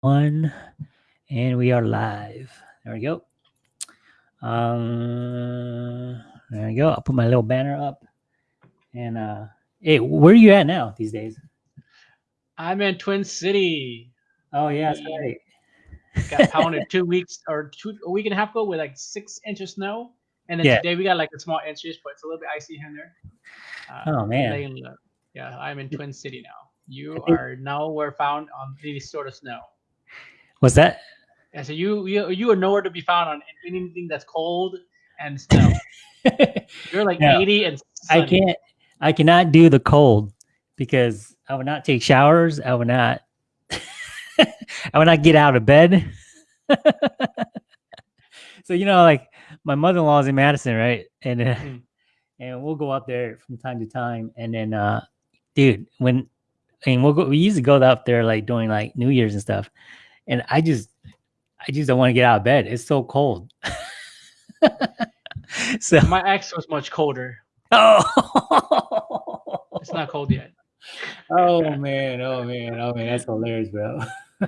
one, and we are live. There we go. Um, there we go. I'll put my little banner up. And uh, hey, where are you at now these days? I'm in Twin City. Oh yeah, that's right. Got pounded two weeks or two a week and a half ago with like six inches of snow, and then Yeah. today we got like a small inches, but it's a little bit icy here and there. Uh, Oh man. Yeah, I'm in Twin City now. You are now we're found on any sort of snow. What's that? And so you you you are nowhere to be found on anything that's cold and snow. You're like No, 80 and I can't. I cannot do the cold because I would not take showers. I would not. I would not get out of bed. so you know, like my mother-in-law is in Madison, right? And uh, Mm. and we'll go up there from time to time. And then, uh, dude, when and we'll go, we used to go up there like during like New Year's and stuff. And I just, I just don't want to get out of bed. It's so cold. so My ex was much colder. oh. It's not cold yet. Oh man, oh man, oh man, that's hilarious, bro.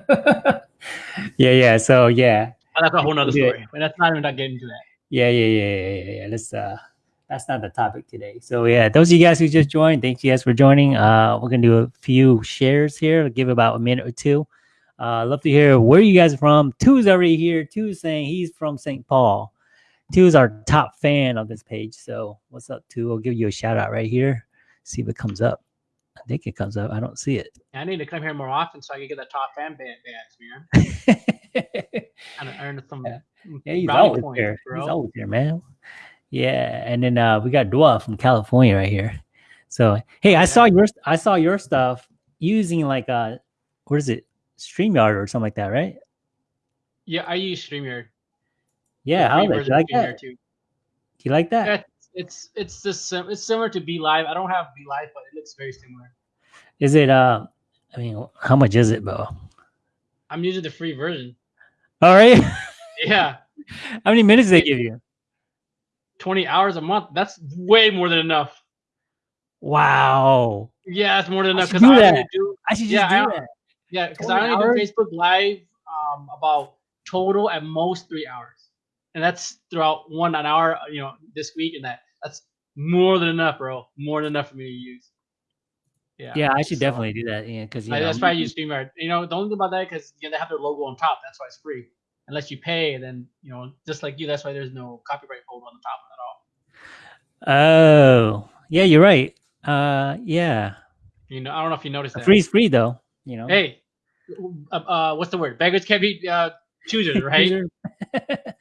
yeah, yeah. So yeah, But that's a whole nother Yeah. story. But that's not even not getting into that. yeah, yeah, yeah, yeah, yeah, yeah. Let's uh that's not the topic today. So yeah, those of you guys who just joined, thank you guys for joining. Uh we're gonna do a few shares here, give about a minute or two. Uh love to hear where you guys are from. Two's already here. Two's saying he's from St. Paul. Two is our top fan of this page. So what's up, Two? I'll give you a shout out right here. See if it comes up. I think it comes up. I don't see it. I need to come here more often so I can get that top fan band badge, man. And earn some Yeah. Yeah, he's always points, here. bro. He's always here, man. Yeah, and then uh, we got Dua from California right here. So hey, I saw your I saw your stuff using like uh what is it, StreamYard or something like that, right? Yeah, I use StreamYard. Yeah, how do you like StreamYard that? Do you like that? Yeah, it's it's just sim- it's similar to Be Live. I don't have Be Live, but it looks very similar. Is it uh? I mean, how much is it, bro? I'm using the free version. All right, Yeah, how many minutes do they give you? 20 hours a month. That's way more than enough. Wow, Yeah, that's more than I enough should because do I that. do I should just Yeah, I- do that. Yeah because I only hours? do Facebook Live um about total at most three hours, and that's throughout one an hour. You know, this week and that. That's more than enough, bro. More than enough for me to use. Yeah. Yeah, I should so- definitely do that. Yeah, because that's why I use StreamYard. You know, the only thing about that because you know, they have their logo on top. That's why it's free. Unless you pay, then you know, just like you, that's why there's no copyright hold on the top at all. Oh, yeah, you're right. Uh, yeah, You know, I don't know if you noticed that. free's free though. You know. Hey, uh, uh, what's the word? Beggars can't be uh, choosers, right?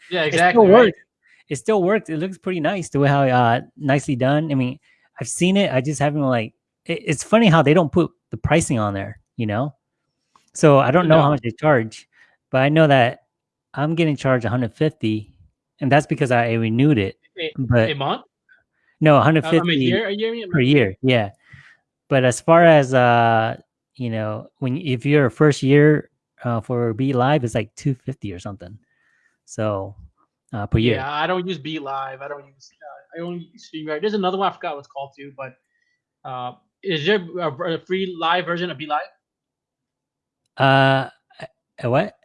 yeah, exactly. it still right? works. It still works. It looks pretty nice the way how uh nicely done. I mean, I've seen it. I just haven't like. It, it's funny how they don't put the pricing on there. You know. So I don't know how much they charge, but I know that I'm getting charged 150, and that's because I renewed it. A, But a month? no, Uh, 150 I mean, a year? A year? per year yeah but as far as uh you know when if you're a first year uh for be live it's like 250 or something so uh per year Yeah, I don't use Be Live. I don't use. Uh, I only use StreamYard. There's another one I forgot what it's called too, but uh, is there a, a free live version of Be Live? uh uh, what Is,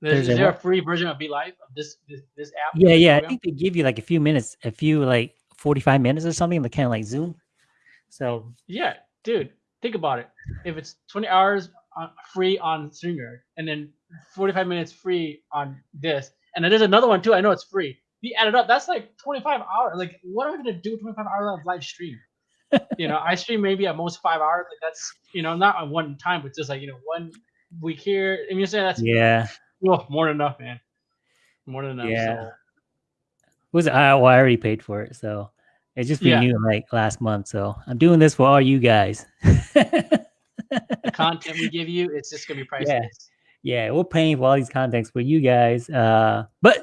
There's is a there a free version of Be Live of this this, this app? yeah yeah i think they give you like a few minutes a few like 45 minutes or something like kind of like zoom so Yeah, dude, think about it. If it's 20 hours on, free on StreamYard and then 45 minutes free on this, and then there's another one too. I know it's free. You add it up, that's like 25 hours. Like, what am I gonna do 25 hours of live stream? you know, I stream maybe at most five hours. Like that's you know not on one time, but just like you know one week here. And mean, you say that's yeah oh, more than enough, man. More than enough. Yeah. So, was I, well, I already paid for it so it just Yeah. renewed like last month so i'm doing this for all you guys the content we give you, it's just gonna be priceless. yeah, we're paying for all these contents for you guys. Uh, but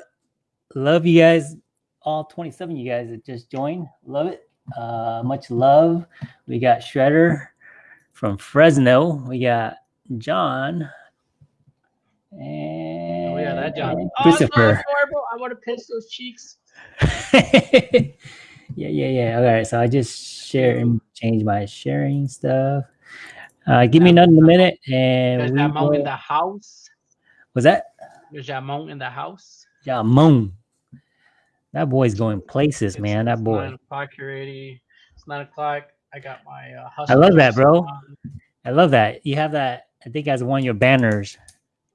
love you guys, all 27 you guys that just joined. Love it. Uh, much love. We got Shredder from Fresno. We got John. And Oh yeah, that John. Oh, it's so adorable. I want to pinch those cheeks. yeah, yeah, yeah. All right, so I just share and change my sharing stuff. Uh, give me another minute, and There's mom in the house. Was that There's Jamon in the house. yeah Moon? That boy's going places, It's- man. That boy. Nine o'clock already. It's nine o'clock. I got my. Uh, I love that, bro. on. I love that. You have that. I think as one of your banners.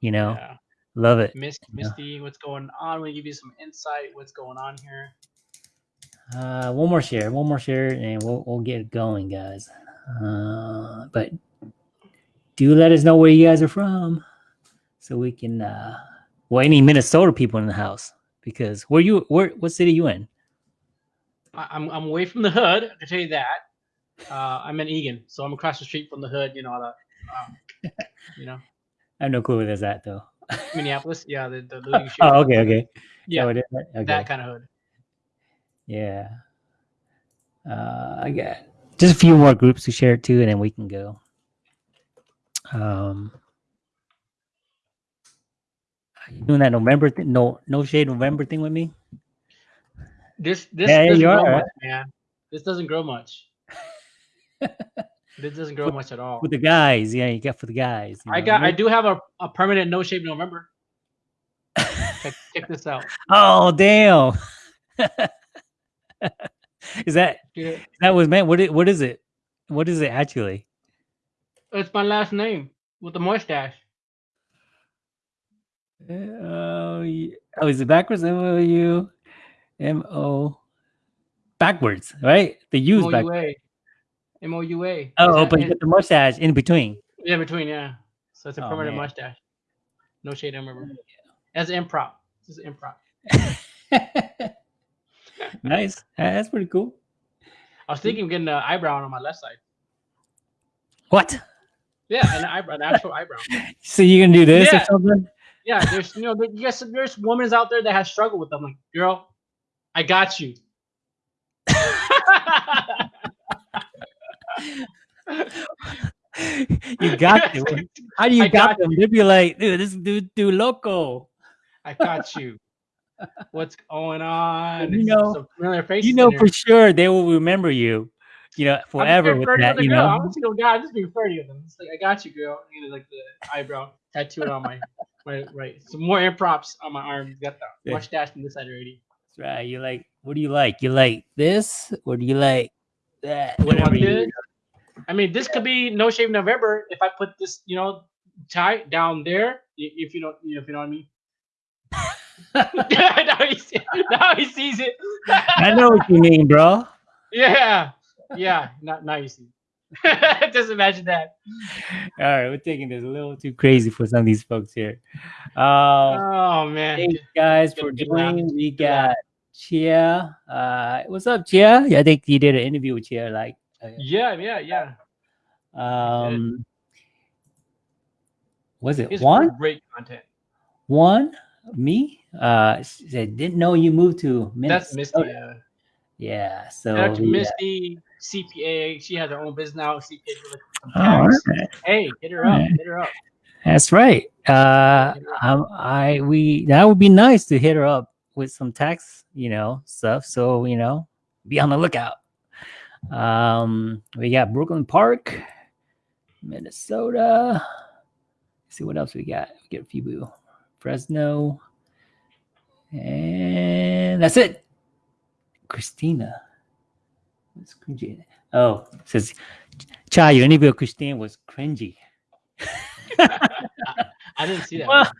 You know, Yeah. love it. Yeah. Misty, what's going on? We give you some insight. What's going on here? Uh, one more share, one more share, and we'll we'll get going, guys. Uh, but do let us know where you guys are from, so we can. Uh, well, any Minnesota people in the house, because where you where what city you in? I, I'm I'm away from the hood. I can tell you that. Uh, I'm in Eagan, so I'm across the street from the hood. You know the, um, you know I have no clue where that's at though. Minneapolis. Yeah, the the looting. Oh, okay, okay. Yeah, is? okay. that kind of hood. Yeah. Uh, I got just a few more groups to share it to, and then we can go. Um, are you doing that November thing? No, no shade November thing with me. This this Yeah, doesn't you grow much, man. This doesn't grow much. this doesn't grow much at all. with the guys. Yeah, you got for the guys. I know? got I do have a, a permanent no shave November. Check, check this out. oh damn! is that Yeah, that was meant? What it, what is it? What is it actually? It's my last name with the mustache. Oh, yeah. oh, is it backwards? M O U M O backwards, right? The U's M O back. U A. M O U A. Oh, but you got the mustache in between. Yeah, between, yeah. So it's a Oh, permanent man. mustache. No shade November. As improv. This is improv. nice. That's pretty cool. I was thinking of getting an eyebrow on my left side. What? Yeah, an eyebrow, an actual eyebrow. So you gonna do this Yeah. or something? Yeah, there's you know, there, yes, there's women out there that have struggled with them. Like, girl, I got you. you got to. How do you I got, got them? They'd be like, dude, this dude, dude, loco. I got you. What's going on? You know- You know for sure they will remember you. You know, forever with that. You. I'm know. a single guy. I'm just being flirty with them. It's like I got you, girl. You know, like the eyebrow tattooed on my my right. Some more improps on my arm. Got the mustache on this side already. That's right. You like? What do you like? You like this, or do you like that? Whatever you- I mean, this could be no shave November if I put this, you know, tie down there. If you don't, you know, if you know what I mean. Now, he see, now he sees it. I know what you mean, bro. Yeah, yeah. Now, now you see. Just imagine that. All right, we're taking this a little too crazy for some of these folks here. Um, Oh man. thanks guys for joining. We got Chia. Uh, what's up, Chia? Yeah, I think you did an interview with Chia. Like, uh, Yeah, yeah, yeah. um, was it It's one? great content. One? Me? Uh, she said didn't know you moved to That's Minnesota. Misty. Uh, Yeah. So out yeah. Misty, CPA. She has her own business now. CPA. Oh, right. Hey, hit her up. Alright. Hit her up. That's right. Uh, um, I we that would be nice to hit her up with some tax, you know, stuff. So you know, be on the lookout. Um, we got Brooklyn Park, Minnesota. Let's see what else we got. We get a few people. Fresno, and that's it. Christina. What's cringy? Oh, says Chai, your interview with Christine was cringy. I didn't see that. Well.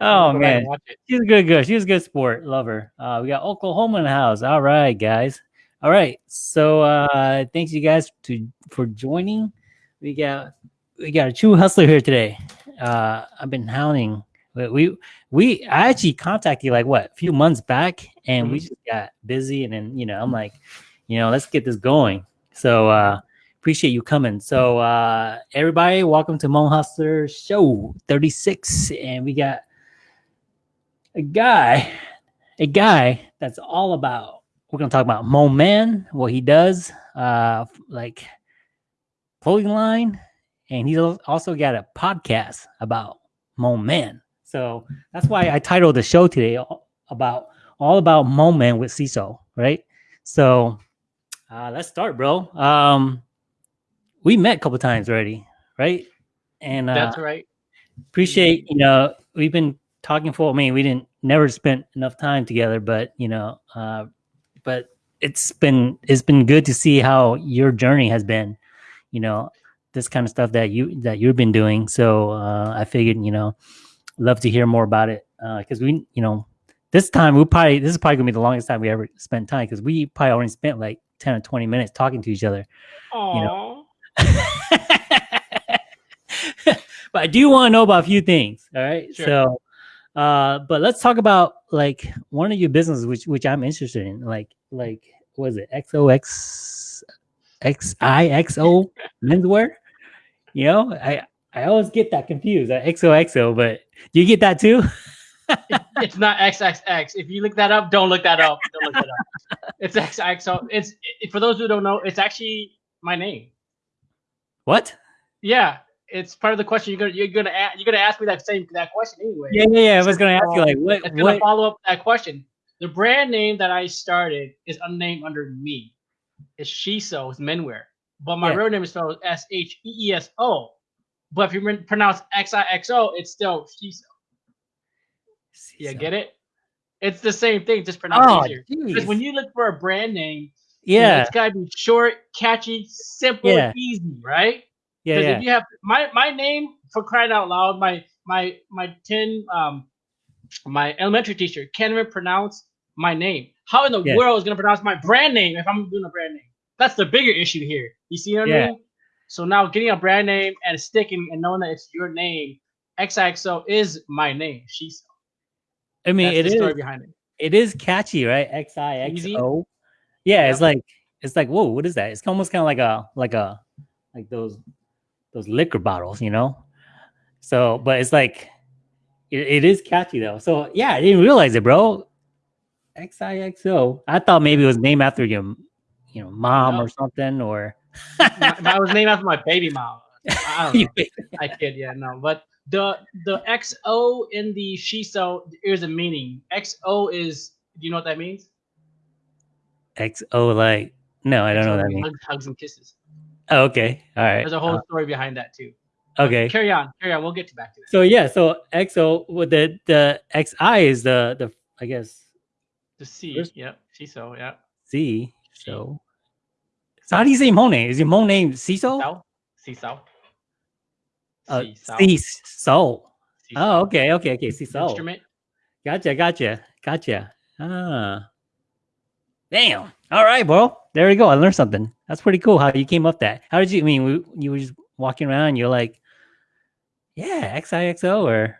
Oh I'll go back and man, she's a good girl. She's a good sport. Love her. Uh, we got Oklahoma in the house. All right, guys. All right. So uh thanks you guys to for joining. We got we got a true hustler here today. Uh I've been hounding. We we, I actually contacted you like what a few months back and we Mhm. just got busy and then you know I'm like, you know, let's get this going. So uh appreciate you coming. So uh everybody, welcome to Hmong Hustler Show 36. And we got a guy, a guy that's all about. We're gonna talk about Mo Man, what he does, uh, like clothing line, and he's also got a podcast about Mo Man. So that's why I titled the show today about all about moment with CISO, right? So uh, let's start, bro. Um, we met a couple times already, right? And uh, That's right. appreciate you know we've been talking for. I mean, we didn't never spent enough time together, but you know, uh, but it's been it's been good to see how your journey has been. You know, this kind of stuff that you that you've been doing. So uh, I figured, you know, love to hear more about it because uh, we, you know, this time we probably this is probably gonna be the longest time we ever spent time because we probably only spent like ten or twenty minutes talking to each other. Aww. You know. but I do want to know about a few things. All right. Sure. So, uh, but let's talk about like one of your businesses, which which I'm interested in. Like like was it XOX XIXO menswear? You know, I I always get that confused. XOXO, but you get that too? It's not XXX. If you look that up, don't look that up. Don't look that up. It's XXO. It's it, for those who don't know, it's actually my name. what? Yeah, it's part of the question. You're gonna you're gonna a- you're gonna ask me that same that question anyway. Yeah, yeah, yeah. I was gonna ask you like what It's gonna what follow up that question. The brand name that I started is unnamed under me. It's Shiso. It's menwear, but my Yeah. real name is spelled S H E E S O. But if you pronounce X I X O, it's still Shiso. Yeah, get it? It's the same thing, just pronounced Oh, easier. Because when you look for a brand name, you know, yeah, it's gotta be short, catchy, simple, Yeah. easy, right? yeah, Because yeah. if you have my my name for crying out loud, my my my ten um my elementary teacher can't even pronounce my name. How in the Yeah. world is gonna pronounce my brand name if I'm doing a brand name? That's the bigger issue here. You see what I Yeah. mean? So now getting a brand name and sticking and knowing that it's your name, XIXO is my name. She's I mean, that's it is story behind it. it is catchy, right? X I X Easy. O. Yeah, it's like it's like whoa, what is that? It's almost kind of like a like a like those those liquor bottles, you know. So, but it's like it, it is catchy though. So yeah, I didn't realize it, bro. X I X O. I thought maybe it was named after your you know mom No. or something or. My- I was named after my baby mom. I don't know. I kid, yeah, no. But the the XO in the Shiso is a meaning. XO is do you know what that means? X O like no, I don't know what that means. Hugs, hugs and kisses. Oh, okay, all right. There's a whole Uh, story behind that too. But okay. Carry on, carry on. We'll get to back to that. So yeah, so XO with the the XI is the the I guess The C, Where's- yep. Shiso, yeah. C. So so how do you say name? Is your name Ciso? Ciso. Uh, Ciso. Oh, okay, okay, okay. Ciso. Instrument. Gotcha, gotcha, gotcha. Ah, damn. All right, bro. There we go. I learned something. That's pretty cool. How you came up that? How did you? I mean, you were just walking around. And you're like, yeah, XIXO or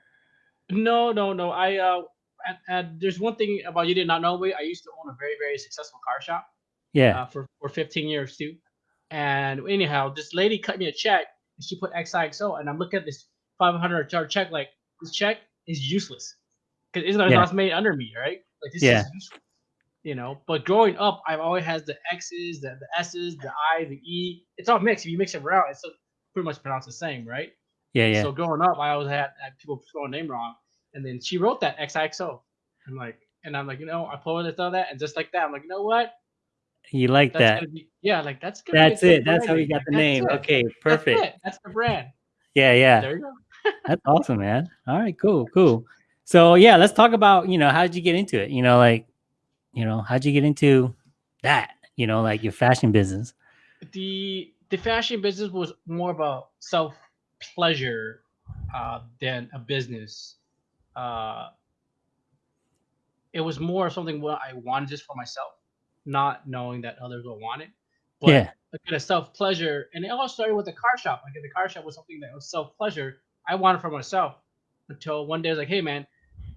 No, no, no. I uh, and, and there's one thing about you did not know. Wait, I used to own a very, very successful car shop. Yeah, uh, for, for 15 years too. And anyhow, this lady cut me a check and she put XIXO and I'm looking at this 500 dollar check like this check is useless because it's not Yeah. not made under me, right? Like this Yeah. is useless, you know. But growing up, I've always had the X's, the, the S's, the I, the E. It's all mixed. If you mix it around, it's still pretty much pronounced the same, right? yeah, yeah. So growing up, I always had, had people spell a name wrong, and then she wrote that XIXO. I'm like, and I'm like, you know, I pulled it on that, and just like that, I'm like, you know what? You like That's that? be yeah, like that's gonna That's good it. That's how you got the that's name. Okay, That's perfect. it. That's the brand. Yeah, yeah. There you go. That's awesome, man. All right, cool, cool. So yeah, let's talk about you know how did you get into it? You know, like you know how'd you get into that? You know, like your fashion business. The the fashion business was more about self pleasure uh, than a business. Uh, it was more something what I wanted just for myself, not knowing that others will want it. But yeah, a self pleasure, and it all started with the car shop. Like the car shop was something that was self pleasure. I wanted for myself until one day I was like, "Hey man,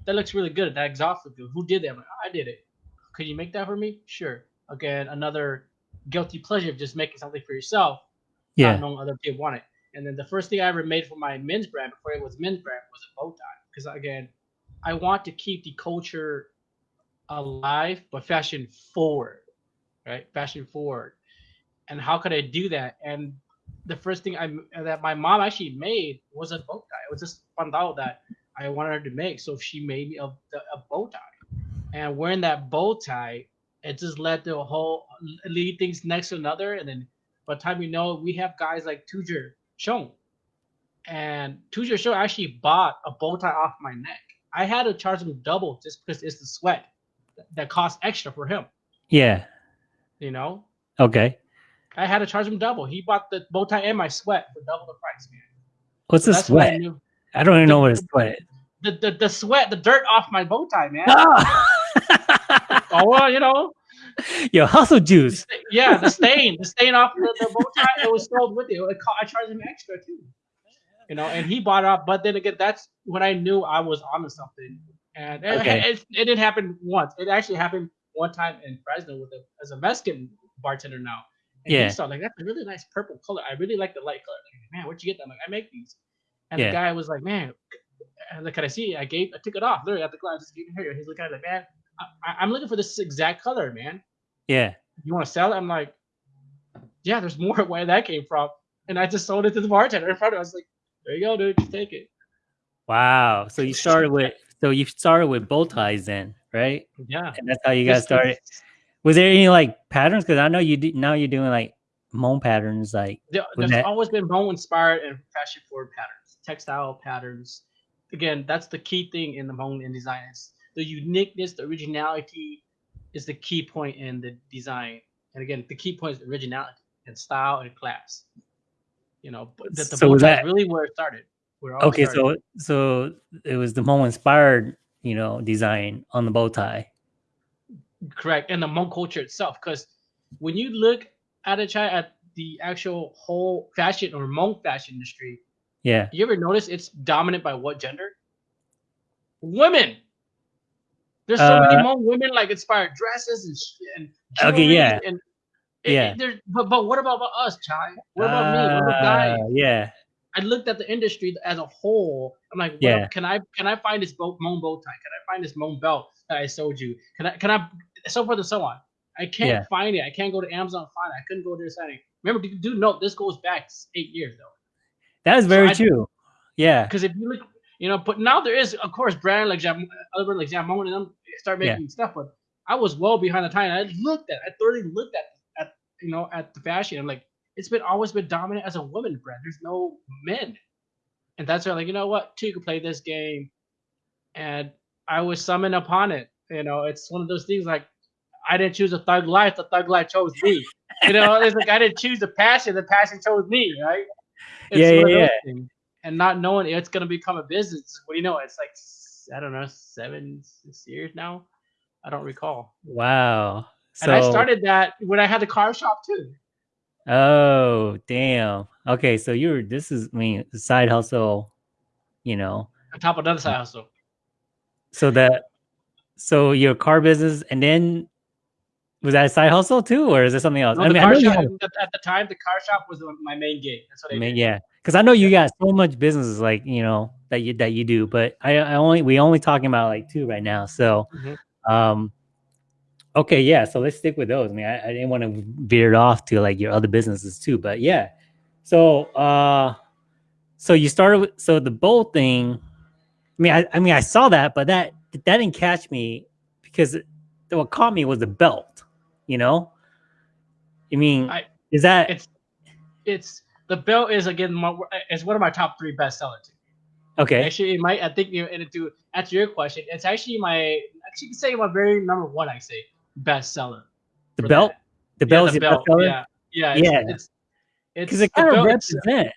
that looks really good. That exhaust looks good. Who did that?" I'm like, "Oh, "I did it. Could you make that for me?" Sure. Again, another guilty pleasure of just making something for yourself, yeah, not knowing other people want it. And then the first thing I ever made for my men's brand before it was men's brand was a bow tie. Because again, I want to keep the culture alive, but fashion forward, right? Fashion forward. And how could I do that? And the first thing I that my mom actually made was a bow tie. It was just found out that I wanted her to make, so she made me a, a bow tie. And wearing that bow tie, it just led to a whole lead things next to another, and then by the time we know, we have guys like Tujer Chong, And your show, actually bought a bow tie off my neck. I had to charge him double just because it's the sweat that cost extra for him. Yeah. You know, Okay. I had to charge him double. He bought the bow tie and my sweat for double the price, man. What's So the when I sweat? I don't even know the- what a sweat is. The, the the sweat, the dirt off my bow tie, man. Ah! oh well, you know, Yo, hustle juice. yeah, the stain, the stain off the, the bow tie, it was sold with it. it co- I charged him extra too. You know, and he bought it up. But then again, that's when I knew I was onto something. And it, Okay. it, it didn't happen once. It actually happened one time in Fresno with a as a Mexican bartender now. And Yeah. he saw like that's a really nice purple color. I really like the light color. Like, man, where'd you get that? I'm like, I make these. And Yeah. the guy was like, man, and like, can I see? I gave, I took it off. Literally at the glass, just gave it here. He's looking at it like, man, I, I'm looking for this exact color, man. Yeah. You want to sell it? I'm like, yeah, there's more where that came from. And I just sold it to the bartender in front of. Us. I was like, there you go, dude, just take it. Wow. So you started with so you started with bow ties then, right? Yeah. And that's how you guys Just- started. Was there any like patterns? Because I know you do, now you're doing like Hmong patterns, like There, there's that- always been Hmong inspired and fashion forward patterns, textile patterns. Again, that's the key thing in the bone and design. It's the uniqueness, the originality is the key point in the design. And again, the key point is originality and style and class. You know, but the, the So bow tie that- really where it started. Where okay. started. So so it was the Hmong inspired, you know, design on the bow tie. correct and the Hmong culture itself because when you look at a Chai, at the actual whole fashion or Hmong fashion industry Yeah. you ever notice it's dominant by what gender women there's so many Uh, Hmong women like inspired dresses and, and Okay, yeah. and Yeah. it- there's, but, but what about, us Chai? what about me what about guys Uh, Yeah. I looked at the industry as a whole. I'm like, Yeah. can I can I find this bow, Hmong bow tie? Can I find this Hmong belt that I sold you? Can I can I so forth and so on? I can't Yeah. find it. I can't go to Amazon and find it. I couldn't go to thing. Remember, do, note this goes back eight years though. That is So very I- true. Yeah. Because if you look, you know, but now there is of course brand like Jam, other brand like Jamon and them start Yeah. making stuff. But I was well behind the time. I looked at, I thoroughly looked at at you know at the fashion. I'm like, it's been always been dominant as a woman brand. There's no men, and that's why like you know what, two could play this game, and I was summoned upon it. You know, it's one of those things like I didn't choose a thug life. The thug life chose me. You know, it's like I didn't choose the passion. The passion chose me. Right? It's Yeah, yeah, yeah. And not knowing it's gonna become a business. What do you know? It's like I don't know, seven, six years now. I don't recall. Wow. So And I started that when I had the car shop too. Oh, damn. Okay, so you're this is I mean side hustle, you know. On top of another side hustle. So that so your car business and then was that a side hustle too, or is it something else? No, I mean, I know shop, have, at, the time, the car shop was my main gig. That's what I mean, yeah, because I know you got so much businesses like you know that you that you do, but I, I only we only talking about like two right now. So, Mhm. um, okay, yeah, so let's stick with those. I mean, I, I didn't want to veer it off to like your other businesses too, but yeah. So, uh, so you started with so the bowl thing. I mean, I, I mean, I saw that, but that that didn't catch me because what caught me was the belt. You know, I mean, I- is that It's it's the belt is again my, it's one of my top three best sellers. okay? Actually, it might I think you to answer your question, it's actually my actually you can say my very number one. I say best seller. The belt, that. the Yeah, belt's the belt. best seller? Yeah, yeah, it's, Yeah. It's because it kind of belt, it's-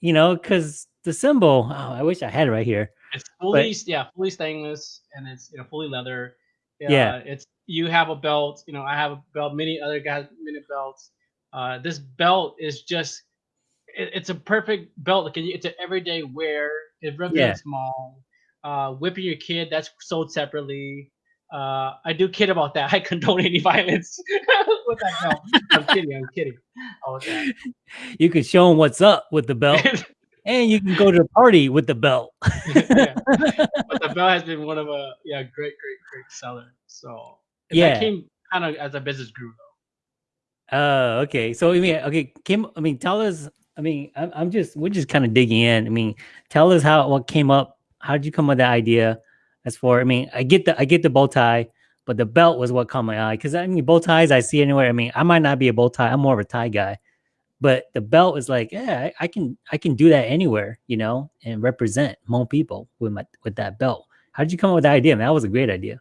you know, because the symbol. Oh, I wish I had it right here. It's fully yeah, fully stainless and it's you know fully leather. Yeah. it's you have a belt. You know, I have a belt. Many other guys many belts. Uh, this belt is just it, it's a perfect belt. Like it's an everyday wear. It represents small. Uh, whipping your kid that's sold separately. Uh, I do kid about that. I condone any violence with that belt. I'm kidding. I'm kidding. Oh. You can show them what's up with the belt, and you can go to the party with the belt. yeah. But the belt has been one of a yeah great great great seller. So Yeah. that came kind of as a business grew though. Uh, okay. So I mean, okay, Kim. I mean, tell us. I mean, I'm, I'm just we're just kind of digging in. I mean, tell us how what came up. How did you come up with that idea? As for, I mean, I get the I get the bow tie, but the belt was what caught my eye. Because I mean, bow ties I see anywhere. I mean, I might not be a bow tie. I'm more of a tie guy. but the belt is like, yeah, I, I can I can do that anywhere, you know, and represent Hmong people with my with that belt. How did you come up with that idea? Man, that was a great idea.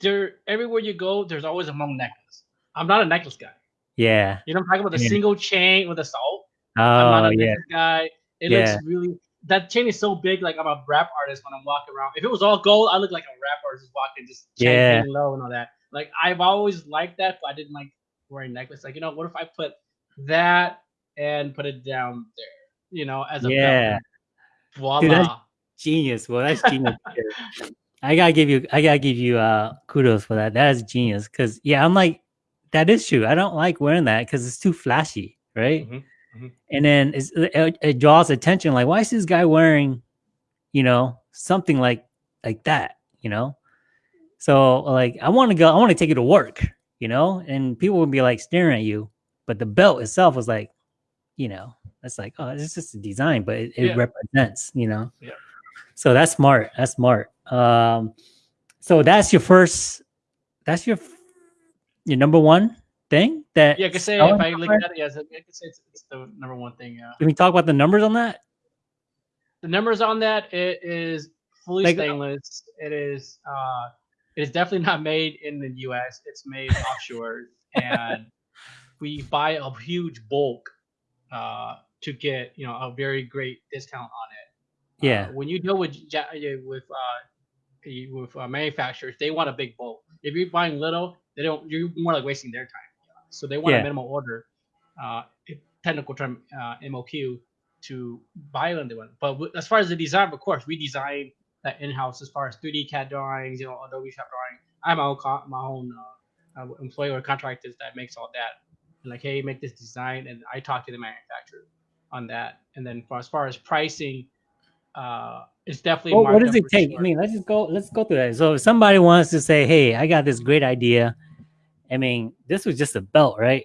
There, everywhere you go, there's always a Hmong necklace. I'm not a necklace guy. Yeah. You know, I'm talking about the Yeah. single chain with a salt. Oh I'm not a oh, yeah. necklace guy. It Yeah. looks really. That chain is so big, like I'm a rap artist when I'm walking around. If it was all gold, I look like a rap artist just walking, just chain Yeah. low and all that. Like I've always liked that, but I didn't like wearing necklace. Like you know, what if I put that and put it down there? You know, as a Yeah. belt. Voila. Dude, that's- Genius. Well, that's genius. I gotta give you I gotta give you uh kudos for that. That is genius. Cause yeah, I'm like, that is true. I don't like wearing that because it's too flashy, right? Mhm. And then it, it draws attention. Like, why is this guy wearing, you know, something like like that? You know, so like I want to go. I want to take it to work. You know, and people would be like staring at you, but the belt itself was like, you know, that's like, oh, it's just a design, but it, it Yeah. represents. You know. Yeah. So that's smart. That's smart. Um, so that's your first. That's your your number one thing that. Yeah, I could say if I look at it, yes, I could say it's, it's the number one thing. Yeah. Can we talk about the numbers on that? the numbers on that it is fully Like- stainless it is uh it is definitely not made in the us it's made offshore and we buy a huge bulk uh to get you know a very great discount on it Yeah. uh, when you deal with uh, with uh with uh, manufacturers they want a big bulk if you're buying little they don't you're more like wasting their time so they want Yeah. a minimal order uh technical term uh, moq to buy on the one. But w- as far as the design, of course, we design that in house as far as 3D CAD drawings, you know, Adobe Shop drawing. I have my own co- my own uh, uh, employee or contractors that makes all that. And like, hey, make this design, and I talk to the manufacturer on that. And then for as far as pricing, uh, it's definitely. Well, what does it take? sure. I mean, let's just go. Let's go through that. So, if somebody wants to say, "Hey, I got this great idea," I mean, this was just a belt, right?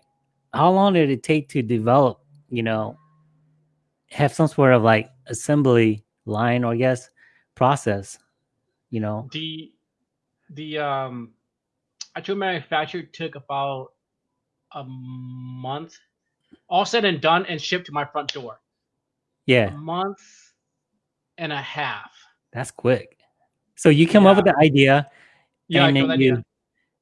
How long did it take to develop? You know, have some sort of like assembly line, or I guess process. You know, the the um actual manufacture took about a month all said and done and shipped to my front door a yeah, month and a half that's quick. So you come up with the idea, yeah and I then you, yeah.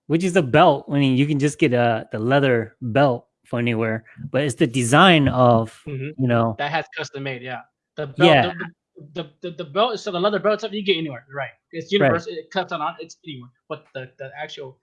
Which is a belt. I mean, you can just get a the leather belt for anywhere, but it's the design of Mhm. you know that has custom made yeah the belt Yeah. the, the, the, the belt so the leather belt stuff you get anywhere right it's universal it cuts on it's anywhere but the the actual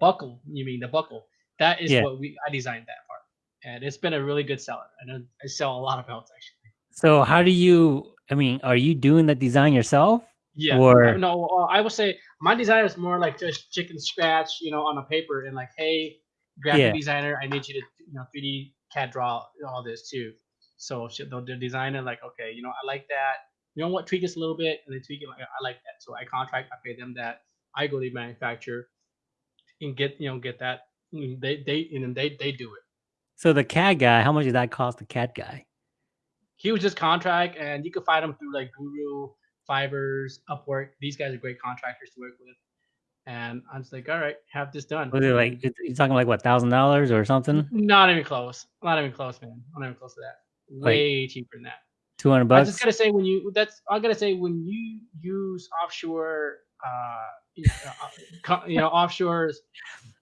buckle you mean the buckle that is Yeah. what we i designed that part and it's been a really good seller and i sell a lot of belts actually So how do you? I mean, are you doing the design yourself? Yeah. Or- no, uh, I would say my design is more like just chicken scratch, you know, on a paper and like, hey, graphic Yeah. designer, I need you to, you know, 3D CAD draw all this too. So the, designer like, okay, you know, I like that. You know what? Tweak this a little bit, and they tweak it. Like, I like that. So I contract, I pay them that. I go to the manufacturer and get, you know, get that. They they and then they they do it. So the CAD guy, how much did that cost the CAD guy? He was just contract, and you could find him through like Guru, Fiverr, Upwork. These guys are great contractors to work with. And I'm just like, all right, have this done. Was it like you're talking like what thousand dollars or something? Not even close. Not even close, man. Not even close to that. Way cheaper than that. Two hundred bucks. I just gotta say when you that's I gotta say when you use offshore, uh, you know, uh, you know offshores,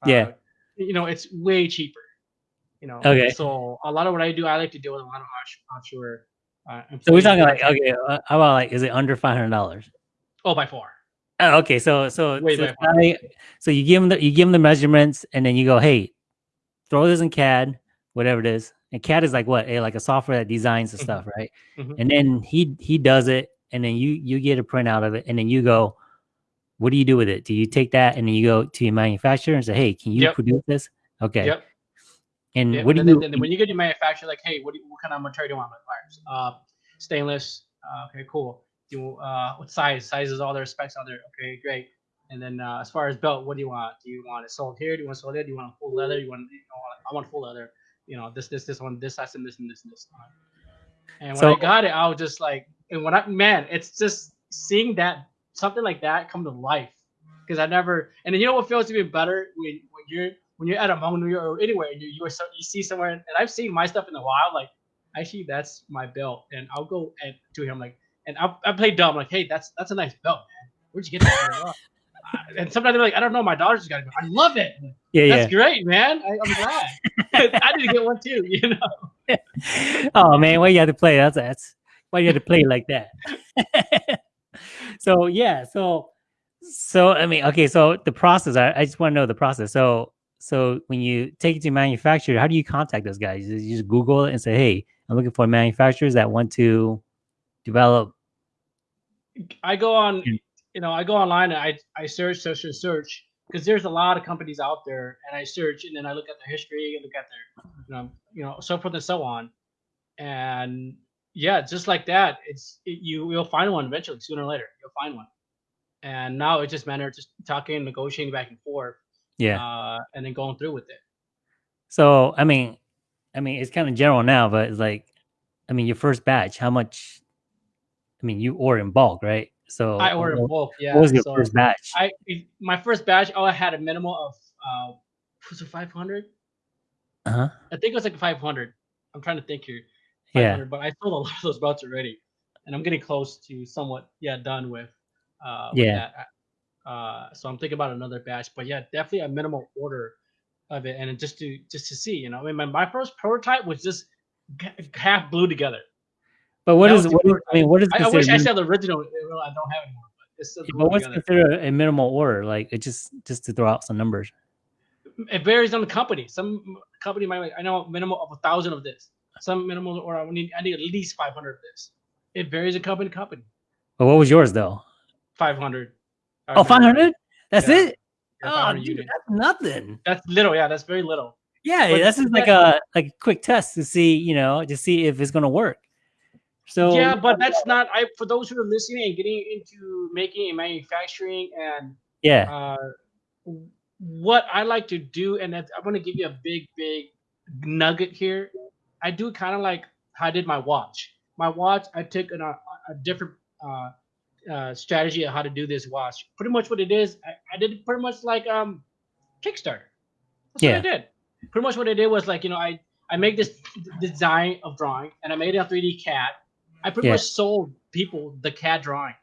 uh, Yeah. you know it's way cheaper. You know, Okay. So a lot of what I do, I like to deal with a lot of off- offshore. Uh, So we're talking like okay, uh, how about like is it under five hundred dollars? oh by far. Oh, okay. So so so. I- so you give them the you give them the measurements and then you go, hey, throw this in CAD, whatever it is. And CAD is like what? a, like a software that designs the Mhm. stuff, right? Mhm. And then he he does it, and then you you get a print out of it, and then you go, what do you do with it? Do you take that and then you go to your manufacturer and say, hey, can you Yep. produce this? Okay. Yep. And Yeah, what do and you? then, then when you get your manufacturer, like, hey, what, do you, what kind of material do you want? Like, wires, uh, stainless. Uh, okay, cool. Do you, uh, what size? Sizes, all their specs are there. Okay, great. And then uh, as far as belt, what do you want? Do you want it sold here? Do you want it sold there? Do you want a full leather? You want? You know, I want full leather. You know, this, this, this one, this size, and this, and this, and this. And when So- I got it, I was just like, and when I, man, it's just seeing that something like that come to life because I never. And then you know what feels even better when when you're when you're at a Hmong New Year or anywhere, you you, are so, you see somewhere, and I've seen my stuff in the wild, like actually that's my belt, and I'll go and to him like, and I I play dumb like, hey, that's that's a nice belt, man. Where'd you get that? Uh, and sometimes they're like, I don't know, my daughter just got it. I love it. Yeah, yeah. That's yeah. great, man. I, I'm glad. I need to get one too. You know. oh man, why you had to play? That's that's why you had to play like that. so yeah, so so I mean, okay, so the process. I, I just want to know the process. So so when you take it to manufacturer, how do you contact those guys? You just Google it and say, hey, I'm looking for manufacturers that want to develop. I go on, you know, I go online and I I search, search, search, search because there's a lot of companies out there, and I search and then I look at their history, and look at their, you know, you know, so forth and so on, and yeah, just like that, it's it, you you'll find one eventually, sooner or later, you'll find one, and now it's just matter of just talking, negotiating back and forth, Yeah. uh, and then going through with it. So I mean, I mean, it's kind of general now, but it's like, I mean, your first batch, how much? I mean, you order in bulk, right? So I ordered what, bulk, yeah. what was your so first batch? I my first batch, oh, I had a minimum of uh, was it 500? Uh huh. I think it was like 500. I'm trying to think here. Yeah. but I sold a lot of those belts already, and I'm getting close to somewhat yeah done with. Uh, with Yeah. That. Uh, so I'm thinking about another batch, but yeah, definitely a minimal order of it, and just to just to see, you know, I mean, my, my first prototype was just half glued together. But what that is, what is I mean, what is I, I wish I had the original. I don't have it anymore, but it's still yeah, glued but what's together. considered a minimal order? Like it just just to throw out some numbers. it varies on the company. Some company might I know minimal of a thousand of this. Some minimal or I need I need at least five hundred of this. It varies a company to company. But what was yours though? Five hundred. Oh, 500? That's Yeah. it? Yeah, oh, dude, that's nothing. That's little. Yeah, that's very little. Yeah, But that's just like a like a quick test to see, you know, to see if it's gonna work. So yeah, but that's not. I for those who are listening and getting into making and manufacturing and yeah, uh, what I like to do, and I'm going to give you a big, big nugget here. I do kind of like how I did my watch. My watch, I took an, a, a different uh, uh, strategy of how to do this watch. Pretty much what it is, I, I did it pretty much like um, Kickstarter. That's Yeah. what I did. Pretty much what I did was like, you know, I, I made this design of drawing and I made it on 3D CAD. I pretty Yeah. much sold people the CAD drawing.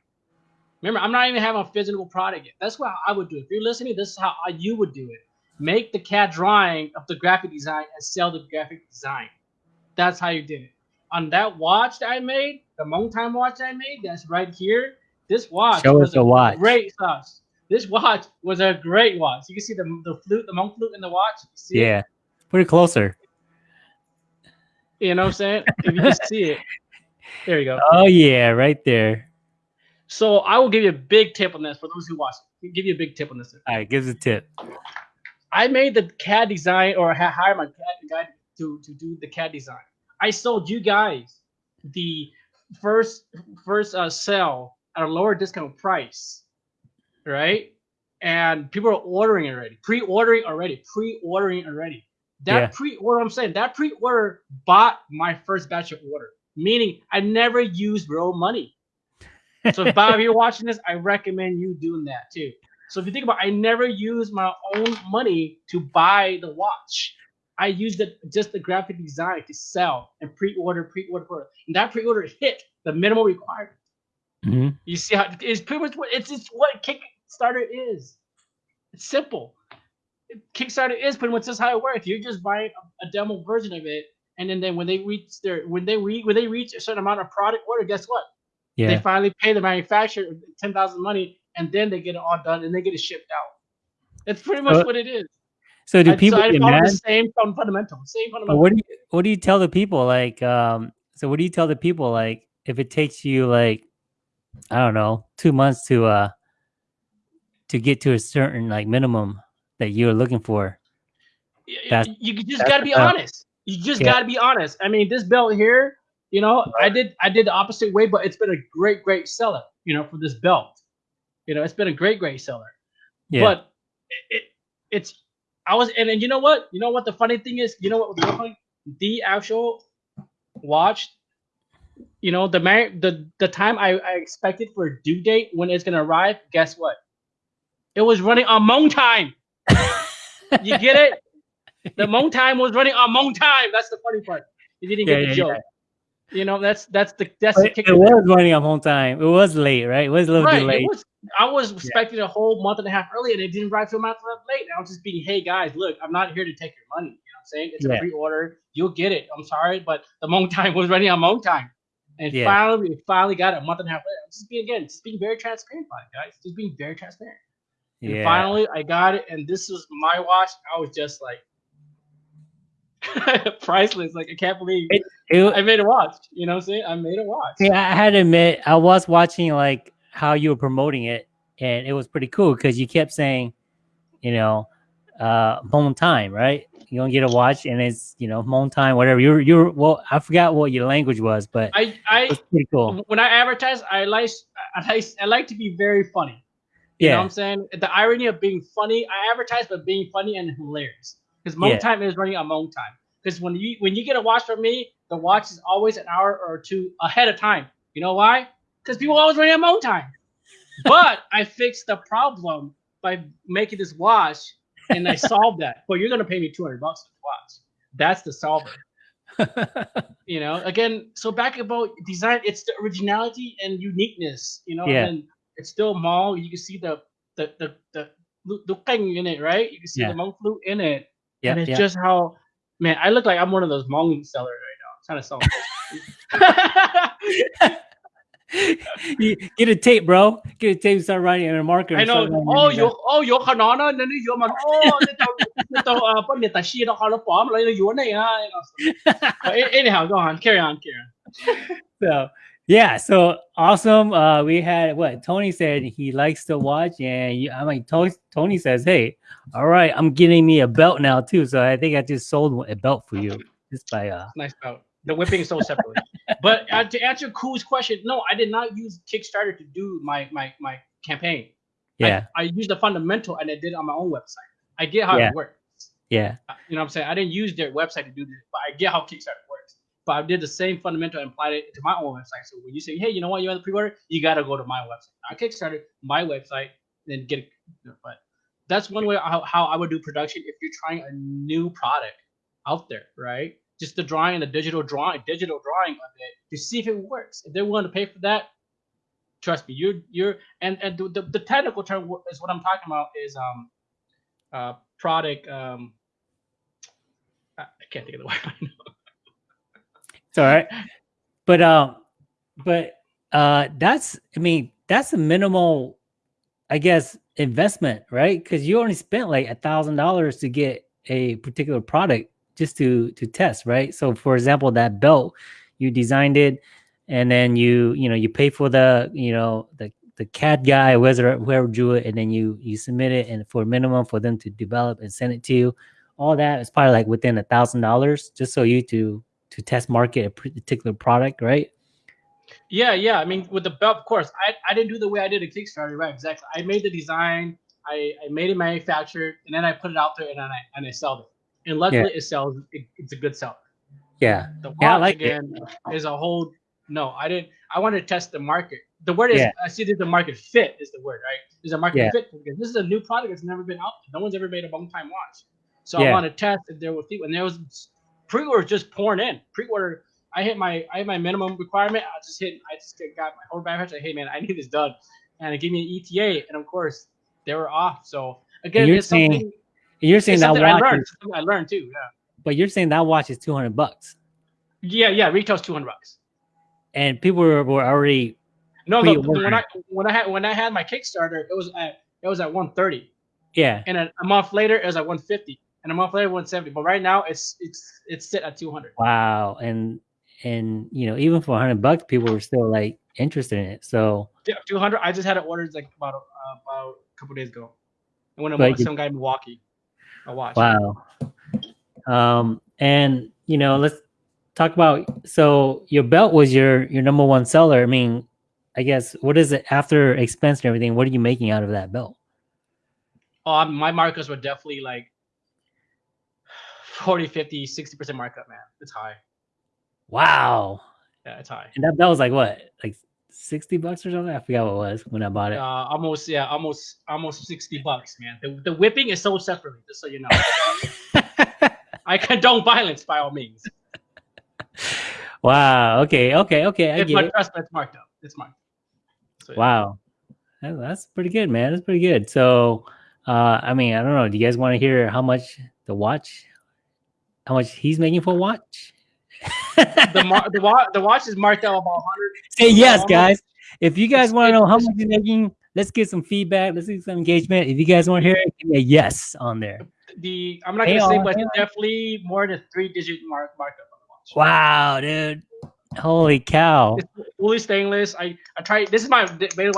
Remember, I'm not even having a physical product yet. That's what I would do. If you're listening, this is how I- you would do it. Make the CAD drawing of the graphic design and sell the graphic design. That's how you did it. On that watch that I made, the Hmong Time watch I made, that's right here. This watch Show was a watch. great sauce. This watch was a great watch. You can see the the flute, the Hmong flute in the watch. You see it? yeah. Put it closer. You know what I'm saying? If you can see it. There you go. Oh yeah, right there. So I will give you a big tip on this for those who watch. I'll give you a big tip on this. All right, give us a tip. I made the CAD design or hired my CAD guy to, to do the CAD design. I sold you guys the first first uh, sale at a lower discount price, right? And people are ordering already, pre-ordering already, pre-ordering already. That Yeah. pre-order, I'm saying that pre-order bought my first batch of order, meaning I never used real money. So if Bob, you're watching this, I recommend you doing that too. So if you think about, I never used my own money to buy the watch. I used it just the graphic design to sell and pre-order, pre-order, pre-order. And that pre-order hit the minimum requirement. Hmm You see how it's pretty much what it's what Kickstarter is. It's simple. Kickstarter is pretty much just how it works. You're just buying a, a demo version of it, and then, then when they reach their when they re, when they reach a certain amount of product order, guess what? They finally pay the manufacturer ten thousand money, and then they get it all done and they get it shipped out. That's pretty much what it is. So do I, people so I get follow mad? the same fundamental, same fundamental. what do you what do you tell the people like um so what do you tell the people like if it takes you like I don't know, 2 months to uh to get to a certain like minimum that you're looking for. That's- you just got to be the- honest. You just Yeah. got to be honest. I mean, this belt here, you know, I did I did the opposite way, but it's been a great, great seller. You know, for this belt, you know, it's been a great, great seller. Yeah. But it, it, it's I was and, and you know what? You know what the funny thing is? You know what was? The actual watch, you know, the man the the time I, I expected for due date when it's gonna arrive, guess what? It was running on Hmong time. You get it? The Hmong time was running on Hmong time. That's the funny part. You didn't Yeah, get the yeah, joke. You know, that's that's the that's the kick. it was running on Hmong time. It was late, right? It was a little right. bit It late. was, I was expecting a whole month and a half early, and it didn't arrive till a month late. And I was just being, hey guys, look, I'm not here to take your money. You know what I'm saying? It's Yeah. a pre-order. You'll get it. I'm sorry, but the Hmong time was running on Hmong time. And Yeah. finally, we finally got it a month and a half later. I'm just being again, just being very transparent about it, guys. Just being very transparent. And Yeah. finally, I got it, and this was my watch. I was just like priceless. Like I can't believe It- It- I made a watch. You know what I'm saying? I made a watch. Yeah, I had to admit, I was watching like how you were promoting it, and it was pretty cool because you kept saying, you know, uh, home time, right? You don't get a watch, and it's you know home time, whatever. You're you're well, I forgot what your language was, but I I was pretty cool. when I advertise, I like I like I like to be very funny. You know what Yeah, I'm saying? The irony of being funny, I advertise but being funny and hilarious. Because Hmong Yeah. time is running on Hmong time. Because when you when you get a watch from me, the watch is always an hour or two ahead of time. You know why? Because people always running on Hmong time. But I fixed the problem by making this watch, and I solved that. But you're gonna pay me 200 bucks for the watch. That's the solver. you know again so back about design it's the originality and uniqueness you know Yeah. and it's still mall you can see the the the the thing in it right you can see Yeah. the monk flute in it yeah, and it's yeah. just how man i look like i'm one of those Hmong sellers right now I'm trying to sell You- get a tape, bro. Get a tape. Start writing in a marker. I know. Oh, you oh you khana na ni you man. Oh, cái tàu cái tàu uh, bên ta xia đó họ nó bỏ lại nó yuan này ha. you know. But a- anyhow, go on. Carry on. Carry on. so yeah, so awesome. Uh, we had what Tony said he likes to watch, and you, I'm like Tony. Tony says, "Hey, all right, I'm getting me a belt now too." So I think I just sold a belt for you just by uh. nice belt. The whipping is sold separately. but uh, to answer Koo's question, no, I did not use Kickstarter to do my my my campaign. Yeah, I, used the fundamental and I did it on my own website. I get how Yeah. it works. yeah, Uh, You know what I'm saying? I didn't use their website to do this, but I get how Kickstarter works. But I did the same fundamental and applied it to my own website. So when you say, hey, you know what, you want the pre-order, you got to go to my website, not Kickstarter, my website, then get it. But that's one way how, how I would do production if you're trying a new product out there, right? Just the drawing and the digital drawing, digital drawing of it to see if it works. If they're willing to pay for that, trust me, you're you're and and the, the, technical term is what I'm talking about is um uh product um I can't think of the word. it's all right. But um, but uh, that's I mean that's a minimal, I guess, investment, right? Because you only spent like a thousand dollars to get a particular product just to to test, right? So, for example, that belt you designed it, and then you you know you pay for the you know the the CAD guy, whoever whoever drew it, and then you you submit it, and for minimum for them to develop and send it to you, all that is probably like within a thousand dollars, just so you to to test market a particular product, right? Yeah, yeah. I mean, with the belt, of course, I, I didn't do the way I did a Kickstarter, right? Exactly. I made the design, I, I made it manufactured, and then I put it out there and I and I sold it. And luckily, it sells. It, it's a good seller. Yeah, The watch Yeah, I like it. again is a whole. No, I didn't. I wanted to test the market. The word is Yeah. I see there's a market fit is the word, right? There's a market Yeah. fit because this is a new product that's never been out. No one's ever made a long time watch. So Yeah. I want to test if there was people, and there was pre-order just pouring in. Pre-order, I hit my I hit my minimum requirement. I just hit. I just got my whole backpack. Like, hey man, I need this done, and it gave me an ETA, and of course they were off. So again, you're it's something. saying- You're saying It's that something I watch, learned. is, I learned too. Yeah. but you're saying that watch is two hundred bucks, Yeah, yeah. Retail's two hundred bucks. and people were, were already No. Pre-order. When I when I had when I had my Kickstarter, it was at it was at 130, yeah. and a, a month later it was at 150, and a month later 170. But right now it's it's it's set at 200. Wow, and and you know even for hundred bucks, people were still like interested in it. So Yeah, 200. I just had it ordered like about uh, about a couple days ago. I went to some guy in Milwaukee. Watch. wow. Um, and you know, let's talk about. So your belt was your your number one seller. I mean, I guess what is it after expense and everything? What are you making out of that belt? Um, my markups were definitely like 40, 50, 60 percent markup. Man, it's high. Wow, Yeah, it's high. and that belt was like what, like 60 bucks or something. I forgot what it was when I bought it. Uh, almost yeah, almost almost sixty bucks, man. The, the whipping is sold separately, just so you know. I condone violence by all means. wow. Okay. Okay. Okay. I It's get my it. trust, it's marked up. It's marked. So, yeah. Wow. That- That's pretty good, man. That's pretty good. So, uh, I mean, I don't know. Do you guys want to hear how much the watch, how much he's making for a watch? The mar- the watch the watch is marked out about hundred. Say yes, guys. If you guys want to know how much he's making, let's get some feedback. Let's get some engagement. If you guys want to hear it, give me a yes on there. The I'm not gonna say, but definitely more than three digit mark markup on the watch. Wow, dude. Holy cow. It's fully stainless. I I try. This is my.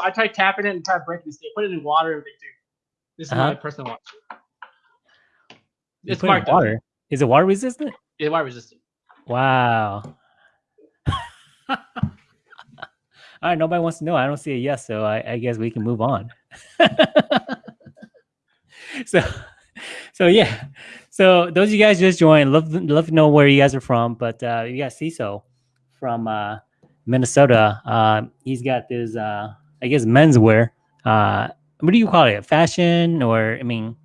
I try tapping it and try breaking it. Put it in water and everything too. This is my Uh-huh. personal watch. You It's put it in marked up. water. Is it water resistant? It's water resistant. Wow. All right, nobody wants to know. I don't see a yes, so I, I guess we can move on. so, so yeah. So those of you guys just joined, love love to know where you guys are from. But uh, you got CISO from uh, Minnesota. Uh, he's got this, uh, I guess, menswear. Uh, what do you call it? Fashion, or I mean,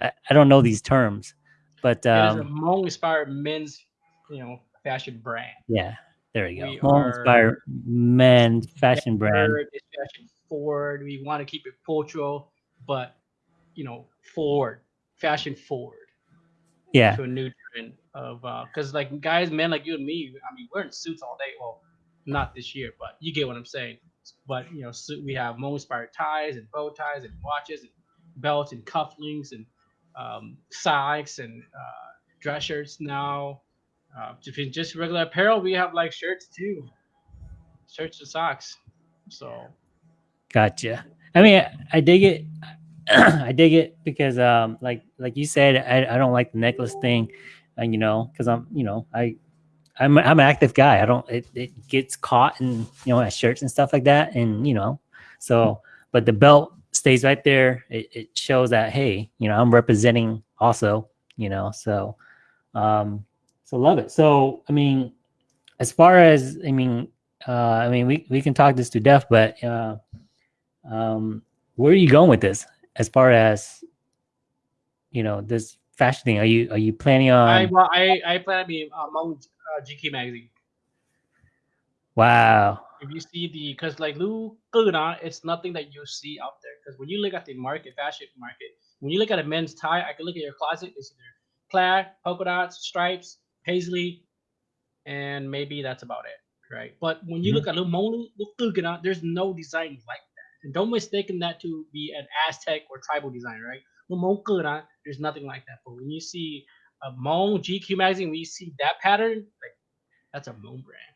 I, I don't know these terms, but it is a um, Hmong inspired men's, you know, fashion brand. yeah, there you go. We inspired men's fashion brand. Fashion forward. We want to keep it cultural, but you know, forward, fashion forward Yeah, to a new trend of because like guys, men like you and me, I mean, we're in suits all day. Well, not this year, but you get what I'm saying. But you know, suit, we have Hmong inspired ties and bow ties and watches and belts and cufflinks and um, socks and uh, dress shirts now. Uh, if it's just regular apparel, we have like shirts too, shirts and socks. So gotcha. I mean, I, I dig it. I dig it because, um, like like you said, I, I don't like the necklace thing, and you know, because I'm you know I. I'm I'm an active guy. I don't it, it gets caught in you know shirts and stuff like that, and you know, so but the belt stays right there. It, it shows that hey, you know, I'm representing also, you know, so um, so love it. So I mean, as far as I mean, uh, I mean, we we can talk this to death, but uh, um, where are you going with this? As far as you know, this fashion thing, are you are you planning on? I well, I I plan to be uh, among uh, GQ magazine. Wow, If you see the because like Lu it's nothing that you see out there. Because when you look at the market, fashion market, when you look at a men's tie, I can look at your closet. It's either plaid, polka dots, stripes, paisley, and maybe that's about it, right? But when you Mhm. look at Lu Monu, Lu there's no design like that. And don't mistake that to be an Aztec or tribal design, right? Lu Monu Guna, there's nothing like that. But when you see a Hmong GQ magazine, when you see that pattern, like that's a Hmong brand.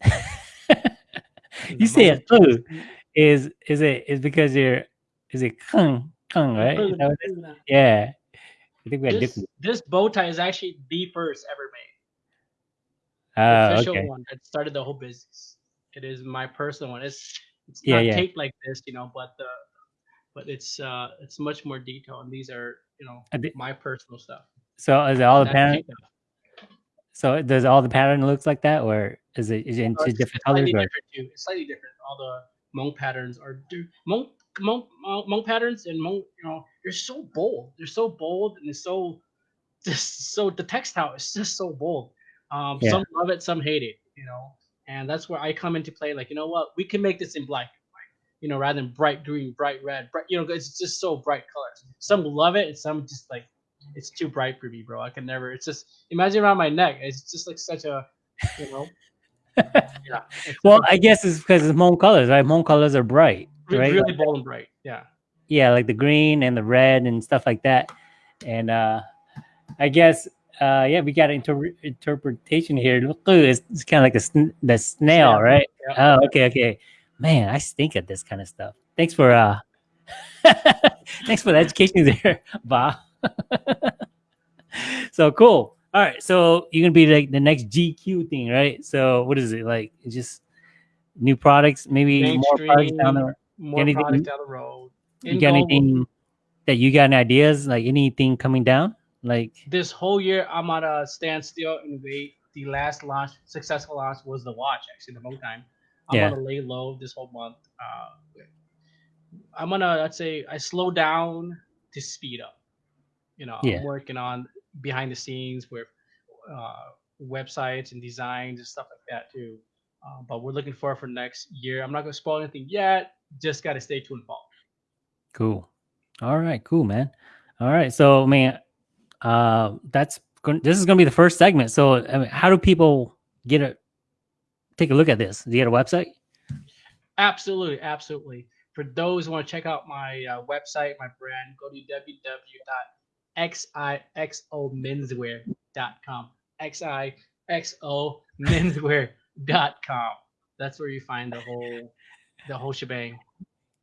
you say it too. Is is it is because you're is it kung kung right? Is that what it is? Yeah, I think we had This, different. this bow tie is actually the first ever made. Oh, official okay. one that started the whole business. It is my personal one. It's it's Yeah, not yeah. taped like this, you know, but the but it's uh it's much more detailed. And these are you know I thi- my personal stuff. So is it all the pattern? So does all the pattern looks like that, or is it is it in Uh, two it's, different colors? slightly different too. It's slightly different. All the Hmong patterns are Hmong Uh, Hmong patterns and Hmong you know they're so bold. They're so bold and it's so just so the textile is just so bold. Um, Yeah. Some love it, some hate it. You know, and that's where I come into play. Like you know what, we can make this in black. You know, rather than bright green, bright red. Bright, you know, it's just so bright colors. Some love it, and some just like it's too bright for me, bro. I can never. It's just imagine around my neck. It's just like such a, you know. yeah. Well, I guess it's because it's Hmong colors, right? Hmong colors are bright, right? really bold and bright. Yeah. yeah, like the green and the red and stuff like that. And uh I guess uh yeah, we got an inter- interpretation here. Look, it's, it's kind of like the sn- the snail, right? yeah. Oh, okay, okay. Man, I stink at this kind of stuff. Thanks for uh thanks for the education there, Bob. so cool. All right, so you're gonna be like the next GQ thing, right? So what is it like? It's just new products, maybe more products down the More anything- products down the road. you got anything that you got any ideas like anything coming down like This whole year, I'm at a standstill and wait. The last launch, successful launch, was the watch. Actually, the Hmong time. I'm Yeah. gonna lay low this whole month. Uh, I'm gonna let's say I slow down to speed up. You know, Yeah. I'm working on behind the scenes with uh, websites and designs and stuff like that too. Uh, but we're looking forward for next year. I'm not gonna spoil anything yet. Just gotta stay tuned, Paul. Cool. All right, cool, man. All right, so I mean, uh, that's going. This is going to be the first segment. So, I mean, how do people get a take a look at this? Do you get a website? Absolutely, absolutely. For those who want to check out my uh, website, my brand, go to www.xixomenswear.com. xixomenswear.com. That's where you find the whole the whole shebang.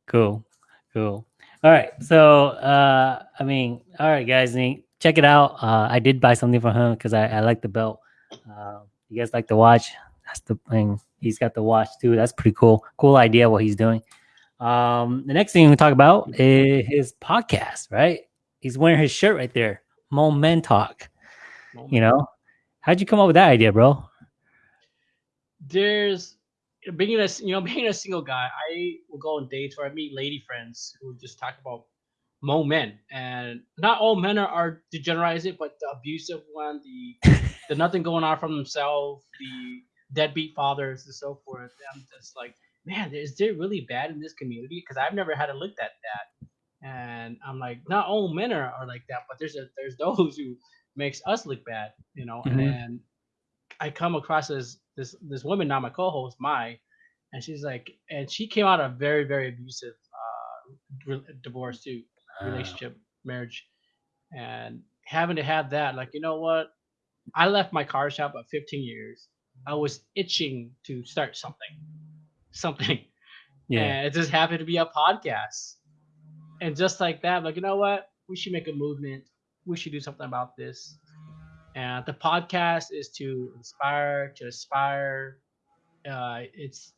Cool, cool. All right, so uh, I mean, all right, guys, check it out. Uh, I did buy something for him because I, I like the belt. Uh, you guys like the watch? That's the thing. He's got the watch too. That's pretty cool. Cool idea what he's doing. Um, the next thing we talk about is his podcast, right? He's wearing his shirt right there. Moment Talk. You know, how'd you come up with that idea, bro? there's being a you know being a single guy i will go on dates where i meet lady friends who just talk about mo men. And not all men are, are degenerate but the abusive one the the nothing going on from themselves the deadbeat fathers and so forth. I'm just like man is there really bad in this community? Because i've never had to look at that. And i'm like not all men are, are like that but there's a there's those who makes us look bad you know? Mhm. and i come across this this this woman now my co-host my and she's like and she came out of a very very abusive uh re- divorce too relationship marriage and having to have that like you know what? I left my car shop at 15 years. I was itching to start something something. Yeah, and it just happened to be a podcast. And just like that like you know what? We should make a movement. We should do something about this and the podcast is to inspire to aspire uh, it's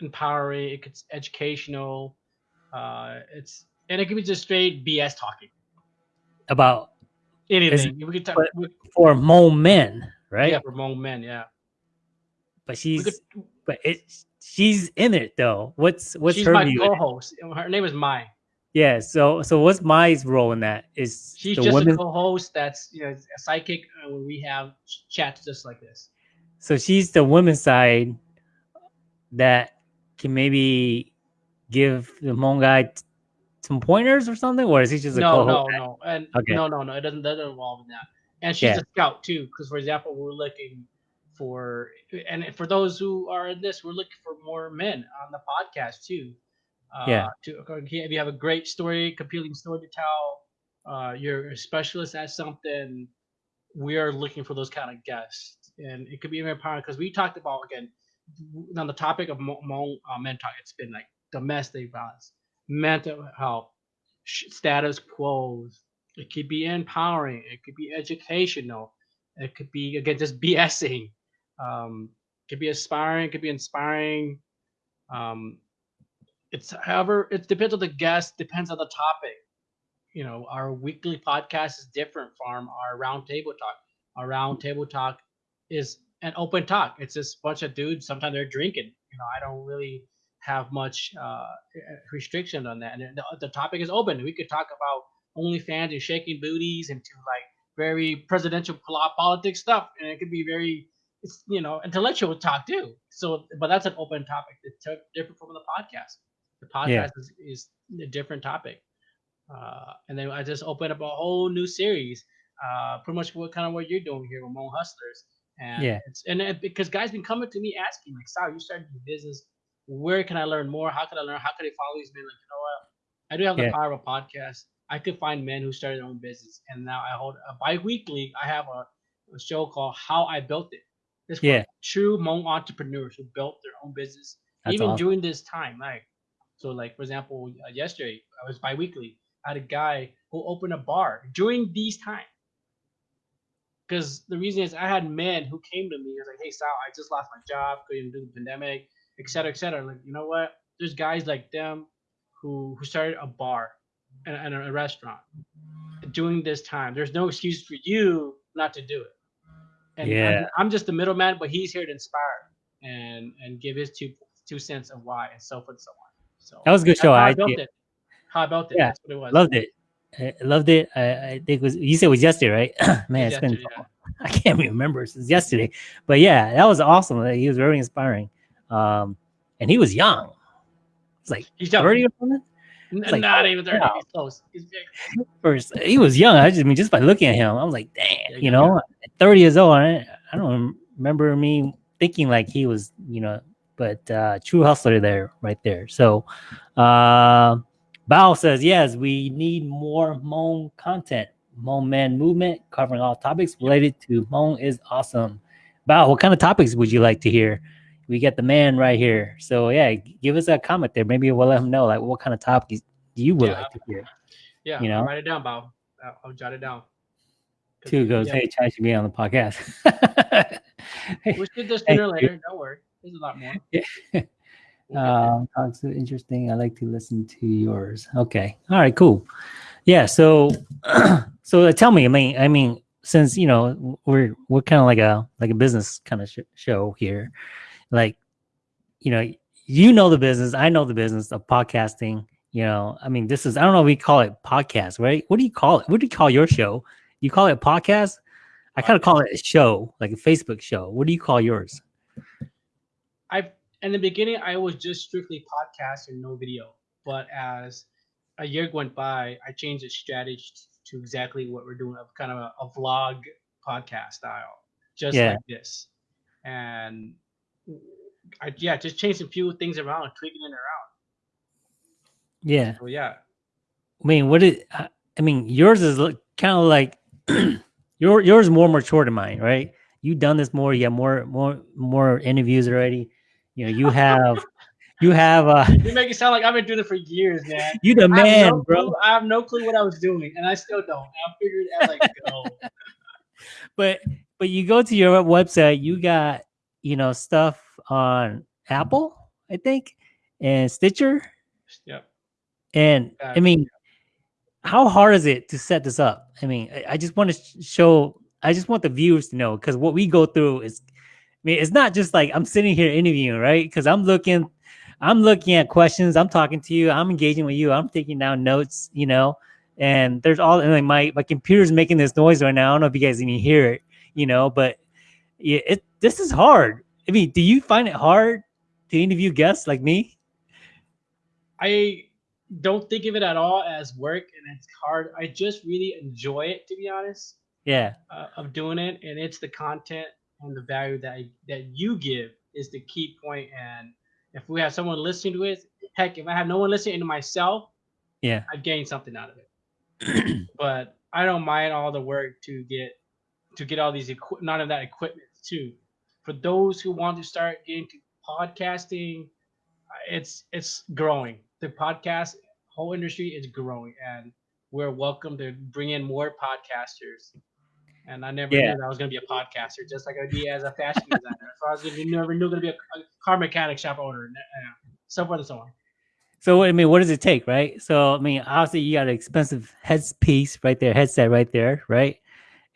empowering it's educational uh, it's and it can be just straight bs talking about anything we could talk we, for Mo Men, right? yeah for moment men yeah But she's could, but it she's in it though. What's what's she's her my view? in it? co-host her name is mai Yeah, so so what's my role in that? Is She's the just women a co-host. That's you know a psychic, uh, when we have ch- chats just like this. so she's the women's side that can maybe give the Hmong guy some pointers or something, or is he just a No, co-host? no, no, and Okay. no, no, no. It doesn't doesn't involve in that. And she's Yeah. a scout too, because for example, we're looking for and for those who are in this, we're looking for more men on the podcast too. Uh, Yeah. To if you have a great story, compelling story to tell, uh, you're a specialist at something. We are looking for those kind of guests, and it could be very empowering because we talked about again on the topic of Hmong Hmong, uh. It's been like domestic violence, mental health, status quos. It could be empowering. It could be educational. It could be again just BSing. Um, it could be aspiring. It could be inspiring. Um, it's however it depends on the guest. Depends on the topic. You know, our weekly podcast is different from our round table talk. Our round table talk is an open talk. It's just bunch of dudes. Sometimes they're drinking. You know, I don't really have much uh, restriction on that. And the, the topic is open. We could talk about OnlyFans and shaking booties and to like very presidential pol- politics stuff, and it could be very, it's you know, intellectual talk too. So, but that's an open topic. It's different from the podcast. The podcast Yeah. is, is a different topic. Uh, and then I just opened up a whole new series, uh, pretty much what kind of what you're doing here with Mo Hustlers. And Yeah. it's and it, because guys been coming to me asking like, Sal, you started your business. Where can I learn more? How can I learn? How can I follow these men? Like, you know what? I do have the Yeah. power of a podcast. I could find men who started their own business, and now I hold a bi-weekly. I have a, a show called How I Built It. It's for Yeah. true Hmong entrepreneurs who built their own business, That's even awesome. during this time. Like, so like for example, uh, yesterday I was biweekly. I had a guy who opened a bar during these times. Because the reason is I had men who came to me, was like, "Hey Sal, I just lost my job, couldn't do the pandemic, et cetera, et cetera." Like, you know what? There's guys like them who who started a bar and, and a restaurant during this time. There's no excuse for you not to do it. And I'm- Yeah. I'm, just the middleman, but he's here to inspire and and give his two two cents of why and so forth and so on. So That was a good show. how I I built it. How I built it. Yeah, That's what it was. loved it. I loved it. I, I think it was you said it was yesterday, right? Man, it's been yeah. I can't remember since yesterday. But yeah, that was awesome. He was very inspiring. Um, and he was young. It's like He's young. 30 or something. Like, not even 30. wow. He's close. He's big. First, he was young. I just I mean, just by looking at him, I was like, damn, you know, at 30 years old. I, I don't remember me thinking like he was, you know, but uh true hustler there, right there. So uh Bao says, yes, we need more Hmong content. Hmong man movement covering all topics related to Hmong is awesome. Bao, what kind of topics would you like to hear? We get the man right here. So yeah, give us a comment there. Maybe we'll let him know like what kind of topics you would Yeah. like to hear. Yeah. You I'll know? write it down, Bob. I'll, I'll jot it down. Two goes, yeah, hey, Chai should be on the podcast. We should do Hey, sooner later. Don't worry. There's a lot more. Yeah. Um, talks are interesting. I like to listen to yours. Okay. All right. Cool. Yeah. So, so uh, tell me. I mean, I mean, since you know we're we're kind of like a like a business kind of sh- show here, like, you know, you know the business. I know the business of podcasting. You know, I mean, this is I don't know. if We call it podcast, right? What do you call it? What do you call your show? You call it a podcast? I kind of call it a show, like a Facebook show. What do you call yours? I in the beginning I was just strictly podcast and no video, but as a year went by, I changed the strategy to exactly what we're doing of kind of a, a vlog podcast style, just Yeah. like this, and I yeah just changing a few things around, tweaking it around. Yeah. So yeah, I mean, what is? I I mean, yours is kind of like your yours more mature than mine, right? You've done this more. You have more more more interviews already. You know, you have you have uh you make it sound like I've been doing it for years, man. you the I man, no bro. clue- I have no clue what I was doing, and I still don't. I figured as I go. But but you go to your website, you got you know stuff on Apple, I think, and Stitcher, Yep. and I Yeah. mean, how hard is it to set this up? I mean, I, I just want to show. I just want the viewers to know because what we go through is, I mean, it's not just like I'm sitting here interviewing, right? Because I'm looking, I'm looking at questions. I'm talking to you. I'm engaging with you. I'm taking down notes, you know. And there's all and like my my computer's making this noise right now. I don't know if you guys even hear it, you know. But yeah, it this is hard. I mean, do you find it hard to interview guests like me? I don't think of it at all as work and it's hard. I just really enjoy it to be honest Yeah, uh, of doing it and it's the content and the value that I, that you give is the key point. and if we have someone listening to it heck if I have no one listening to myself yeah, I've gained something out of it but I don't mind all the work to get to get all these equi- none of that equipment too for those who want to start getting to podcasting it's it's growing. The podcast whole industry is growing, and we're welcome to bring in more podcasters. And I never Yeah. knew that I was going to be a podcaster, just like I'd be as a fashion designer. So I was gonna, never knew going to be a, a car mechanic shop owner, and, uh, so forth and so on. So I mean, what does it take, right? So I mean, obviously you got an expensive headpiece right there, headset right there, right?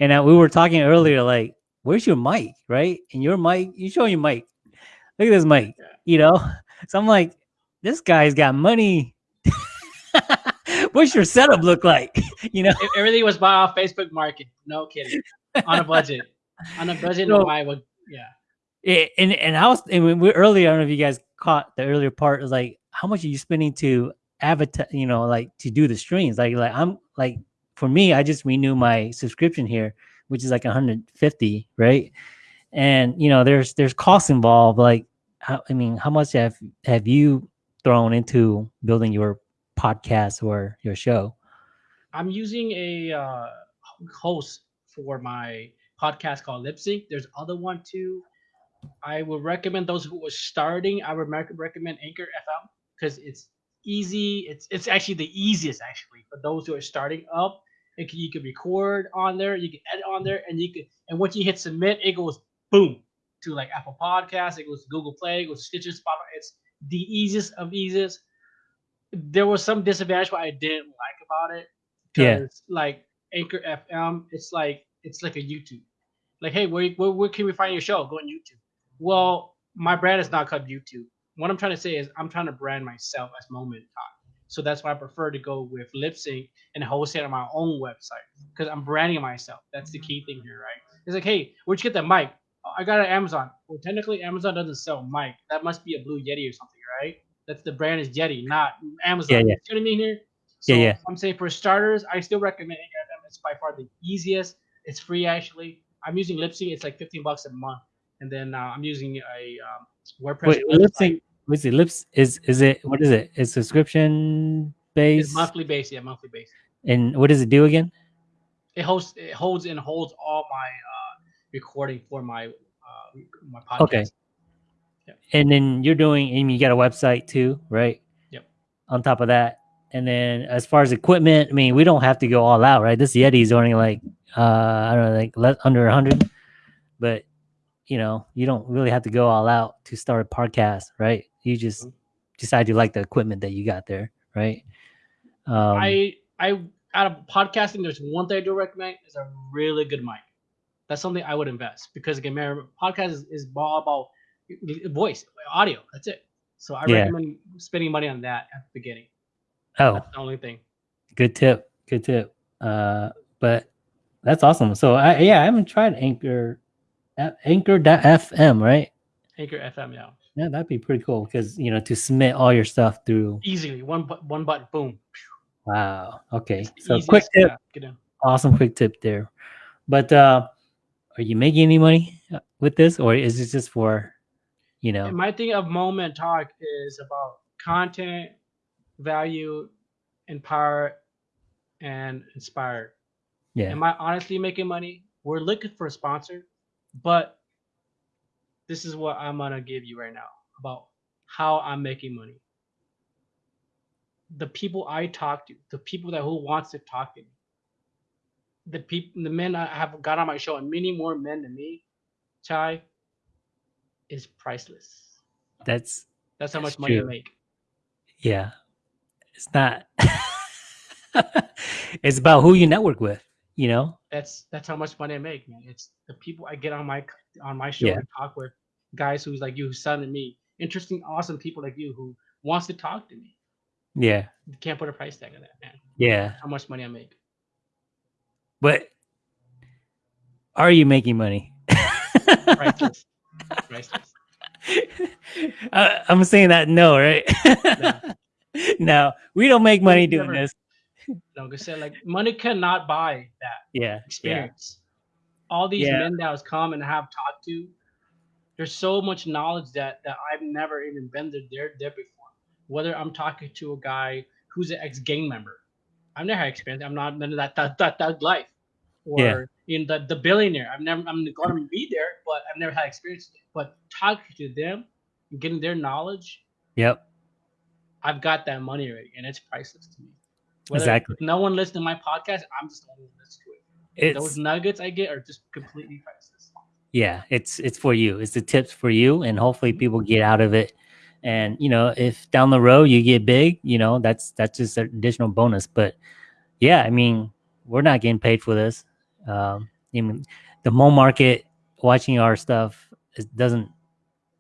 And uh, we were talking earlier, like, where's your mic, right? And your mic, you show your mic. Look at this mic, Yeah. you know. So I'm like, this guy's got money. What's your setup look like? you know, Everything was bought off Facebook Market. No kidding. On a budget. On a budget, So- no, I would. Yeah. And and I was and we earlier, I don't know if you guys caught the earlier part. Was like, how much are you spending to advertise? You know, like to do the streams. Like, like I'm like for me, I just renew my subscription here, which is like 150, right? And you know, there's there's costs involved. Like, how, I mean, how much have have you thrown into building your podcast or your show? I'm using a uh, host for my podcast called Libsyn. There's other one too. I would recommend those who are starting. I would recommend Anchor FM because it's easy. It's it's actually the easiest actually for those who are starting up. It can, you can record on there, you can edit on there, and you can and once you hit submit, it goes boom to like Apple Podcasts, it goes Google Play, it goes Stitcher, Spotify. It's the easiest of easiest. There was some disadvantage what I didn't like about it. Yeah. Like Anchor FM, it's like it's like a YouTube. Like, hey, where, where where can we find your show? Go on YouTube. Well, my brand is not called YouTube. what I'm trying to say is I'm trying to brand myself as Moment Talk. So that's why I prefer to go with Libsyn and host it on my own website because I'm branding myself. That's the key thing here, right? It's like, hey, where'd you get that mic? "Oh, I got it at Amazon. Well, technically, Amazon doesn't sell mic. That must be a Blue Yeti or something, right? That's the brand is Yeti, not Amazon. Yeah, yeah. You see what I mean here? So Yeah, yeah. I'm saying for starters, I still recommend Anchor It's by far the easiest. It's free actually. I'm using Libsyn. It's like 15 bucks a month, and then uh, I'm using a um, WordPress. Wait, website. lip sync. What's it? Lips is is it? What is it? It's subscription based. It's based. monthly base, yeah, monthly base. And what does it do again? It holds, it holds and holds all my uh, recording for my uh, my podcast. Okay. And then you're doing, and you got a website too, right? Yep. On top of that, and then as far as equipment, I mean, we don't have to go all out, right? This Yeti is only like, uh, I don't know, like less under a hundred, but you know, you don't really have to go all out to start a podcast, right? You just Mhm. decide you like the equipment that you got there, right? Um, I I out of podcasting, there's one thing I do recommend is a really good mic. That's something I would invest because again, man, podcast is, is all about voice, audio. That's it. So I Yeah. recommend spending money on that at the beginning. oh, That's the only thing. good tip, good tip. Uh, but that's awesome. So I yeah, I haven't tried Anchor, A- Anchor.fm, right? Anchor FM, yeah. Yeah, that'd be pretty cool because you know to submit all your stuff through. Easily one bu- one button, boom. Wow. Okay. It's So quick tip, yeah, get in. awesome quick tip there. But uh, are you making any money uh, with this, or is it just for, you know? And my thing of moment talk is about content, value, empower, and inspire. Yeah. Am I honestly making money? We're looking for a sponsor, but this is what I'm gonna give you right now about how I'm making money. The people I talk to, the people that who wants to talk to me, the people, the men I have got on my show, and many more men than me, Chai, is priceless. That's That's how That's much money I true. make. yeah. It's not. it's about who you network with. You know. That's that's how much money I make, man. It's the people I get on my on my show Yeah. to talk with, guys who's like you, who's son and me, interesting, awesome people like you who wants to talk to me. Yeah. You can't put a price tag on that, man. Yeah. How much money I make? But are you making money? Priceless. Priceless. I, uh, I'm saying that no, right? no, we don't make money doing Never. this. Like I said, like money cannot buy that Yeah, yeah, experience. All these Yeah. men that was come and have talked to, there's so much knowledge that that I've never even been there there, there before. Whether I'm talking to a guy who's an ex gang member, I've never had experience. I'm not none of that that that, that life. Or Yeah. In the the billionaire, I've never I'm going to be there, but I've never had experience. But talking to them, and getting their knowledge, yep, I've got that money already, and it's priceless to me. Whether Exactly. no one listens to my podcast, I'm just the one to it. Those nuggets I get are just completely priceless. yeah, it's it's for you. It's the tips for you, and hopefully mm-hmm. people get out of it. And you know, if down the road you get big, you know, that's that's just an additional bonus. But yeah, I mean, we're not getting paid for this. Um, I mean, the mole market watching our stuff is, doesn't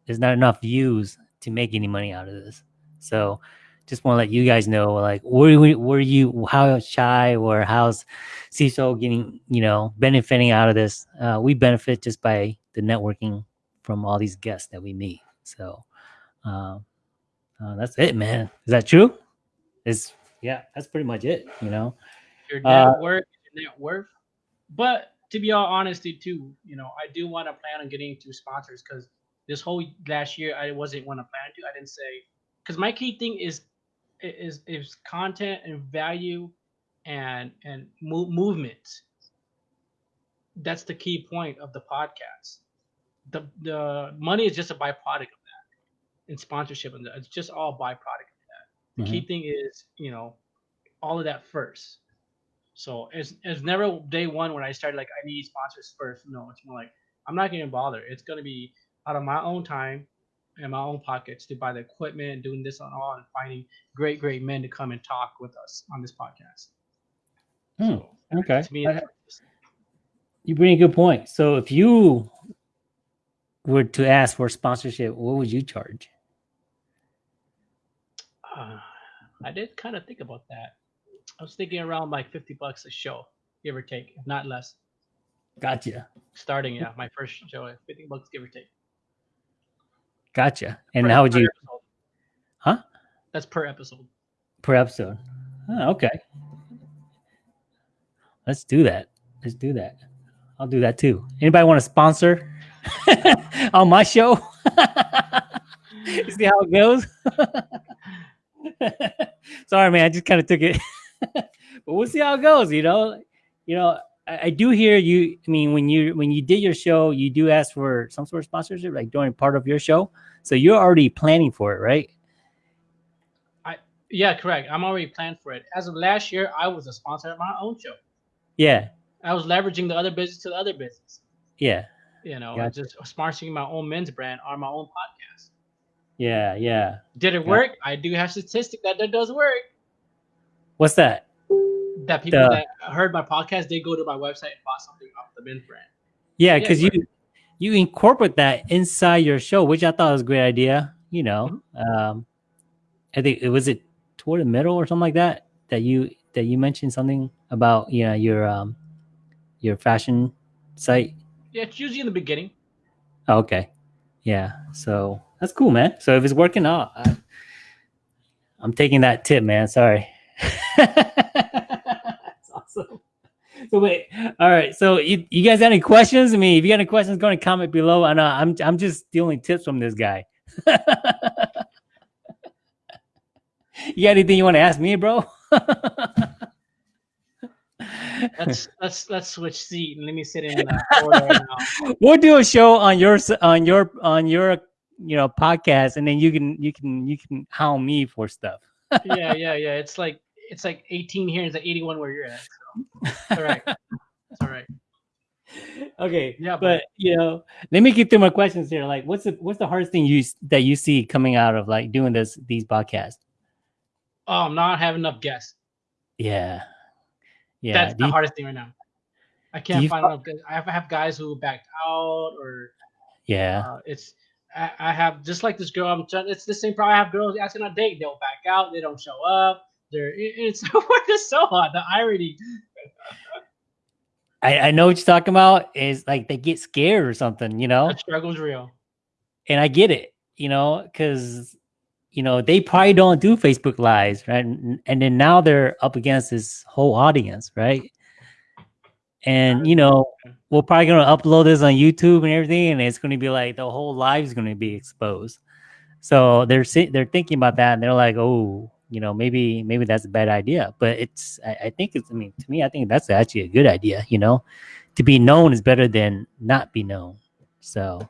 there's not enough views to make any money out of this. So just want to let you guys know, like, were we, were you how shy or how's CISO getting, you know, benefiting out of this? Uh, we benefit just by the networking from all these guests that we meet. So um, uh, that's it, man. Is that true? Is yeah, that's pretty much it. You know, Your Uh, your net worth. But to be all honesty too, you know, I do want to plan on getting into sponsors because this whole last year I wasn't want to plan to. I didn't say because my key thing is is is content and value and and mo- movement. That's the key point of the podcast. The the money is just a byproduct of that, and sponsorship and. It's just all byproduct of that. The key mm-hmm. thing is, you know, all of that first. So it's it's never day one when I started like I need sponsors first. No, it's more like I'm not gonna bother. It's gonna be out of my own time and my own pockets to buy the equipment, doing this and all, and finding great, great men to come and talk with us on this podcast. Hmm, So okay. me, I- You bring a good point. So if you were to ask for sponsorship, what would you charge? Uh, I did kind of think about that. I was thinking around like fifty bucks a show, give or take, if not less. Gotcha. Starting, yeah, my first show at fifty bucks, give or take. Gotcha. And Per- how would you episode. Huh? That's per episode. per episode? Oh, okay. Let's do that. Let's do that. I'll do that too. Anybody want to sponsor on my show? you see how it goes? Sorry, man. I just kind of took it, but we'll see how it goes. You know, you know. I, I do hear you. I mean, when you when you did your show, you do ask for some sort of sponsorship, like during part of your show. So you're already planning for it, right? I yeah, correct. I'm already planned for it. As of last year, I was a sponsor of my own show. Yeah, I was leveraging the other business to the other business. yeah, You know, Gotcha. just sponsoring my own men's brand on my own podcast. yeah, yeah. Did it Yeah. work? I do have statistic that that does work. What's that? That people The- that heard my podcast, they go to my website and buy something off the men's brand. Yeah, Yeah, because you you incorporate that inside your show, which I thought was a great idea. You know, Mm-hmm. um, I think it was it toward the middle or something like that that you that you mentioned something about you know your um your fashion site. Yeah, it's usually in the beginning. Oh, okay, yeah. So that's cool, man. So if it's working out, I, I'm taking that tip, man. Sorry. that's awesome. So wait, all right. So you, you guys got any questions? I mean, if you got any questions, go and comment below. I know I'm I'm just stealing tips from this guy. you got anything you want to ask me, bro? Let's let's let's switch seat and let me sit in the order now. we'll do a show on your on your on your you know podcast, and then you can you can you can hound me for stuff. Yeah, yeah, yeah. It's like it's like 18 here and it's like 81 where you're at. So all right. It's all right. okay, Yeah, but you know, let me get through my questions here. Like, what's the what's the hardest thing you that you see coming out of like doing this these podcasts? Oh, I'm not having enough guests. Yeah, yeah. That's do the you- hardest thing right now. I can't find fi- enough. guys. I have, I have guys who backed out, or yeah, uh, it's. I, I have just like this girl. I'm. trying- It's the same problem. I have girls asking on a date. They'll back out. They don't show up. They're. It, it's it's so hard. The irony. I, I know what you're talking about. Is like they get scared or something, you know. The struggle's real. and I get it, you know, because you know they probably don't do Facebook lives, right? And, and then now they're up against this whole audience, right? And you know, we're probably gonna upload this on YouTube and everything, and it's gonna be like the whole live's gonna be exposed. So they're they're thinking about that, and they're like, oh, you know, maybe maybe that's a bad idea. But it's I, I think it's I mean to me, I think that's actually a good idea. You know, to be known is better than not be known. So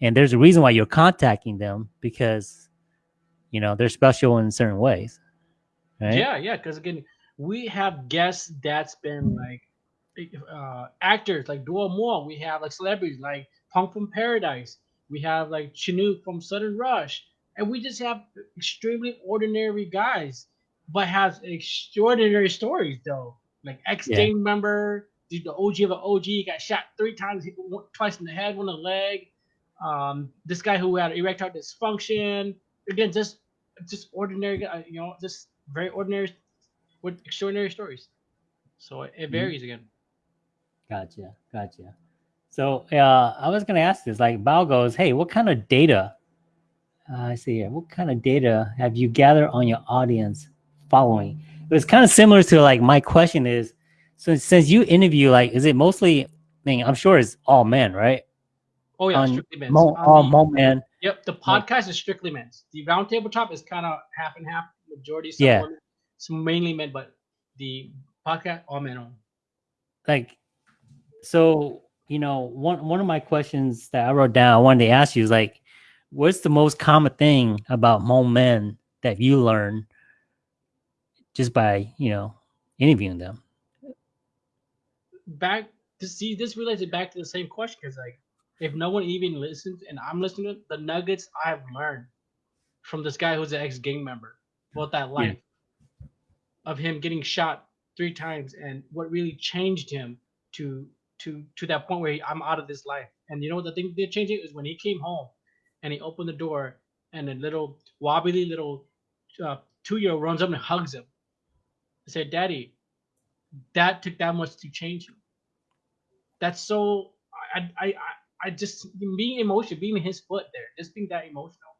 and there's a reason why you're contacting them because you know they're special in certain ways right Yeah, yeah. Because again, we have guests that's been like uh, actors like Duo Moore. We have like celebrities like Punk from Paradise. We have like Chinook from Southern Rush, and we just have extremely ordinary guys, but has extraordinary stories though. Like ex gang member, the OG of an OG got shot three times, twice in the head, one in the leg. Um, this guy who had erectile dysfunction. Again, just just ordinary, you know, just very ordinary with extraordinary stories. So it, it varies again. Gotcha gotcha so uh i was gonna ask this like bao goes hey what kind of data uh, i see here what kind of data have you gathered on your audience following it was kind of similar to like my question is so since you interview like is it mostly i mean i'm sure it's all men right Oh yeah, on strictly men's. mo, all mo men Yep, the podcast is strictly men's. The round table top is kind of half and half. Majority, some Yeah. women, some mainly men, but the podcast all men on. like so you know one one of my questions that i wrote down i wanted to ask you is like what's the most common thing about Hmong men that you learn just by you know interviewing them? Back to see this relates it back to the same question because like if no one even listens and I'm listening to the nuggets I've learned from this guy who's an ex gang member about that life of him getting shot three times and what really changed him to to to that point where I'm out of this life. And you know the thing change it is when he came home and he opened the door and a little wobbly little uh, two year old runs up and hugs him. I said, Daddy, that took that much to change you. That's so I I I, I just being emotional, being in his foot there, just being that emotional.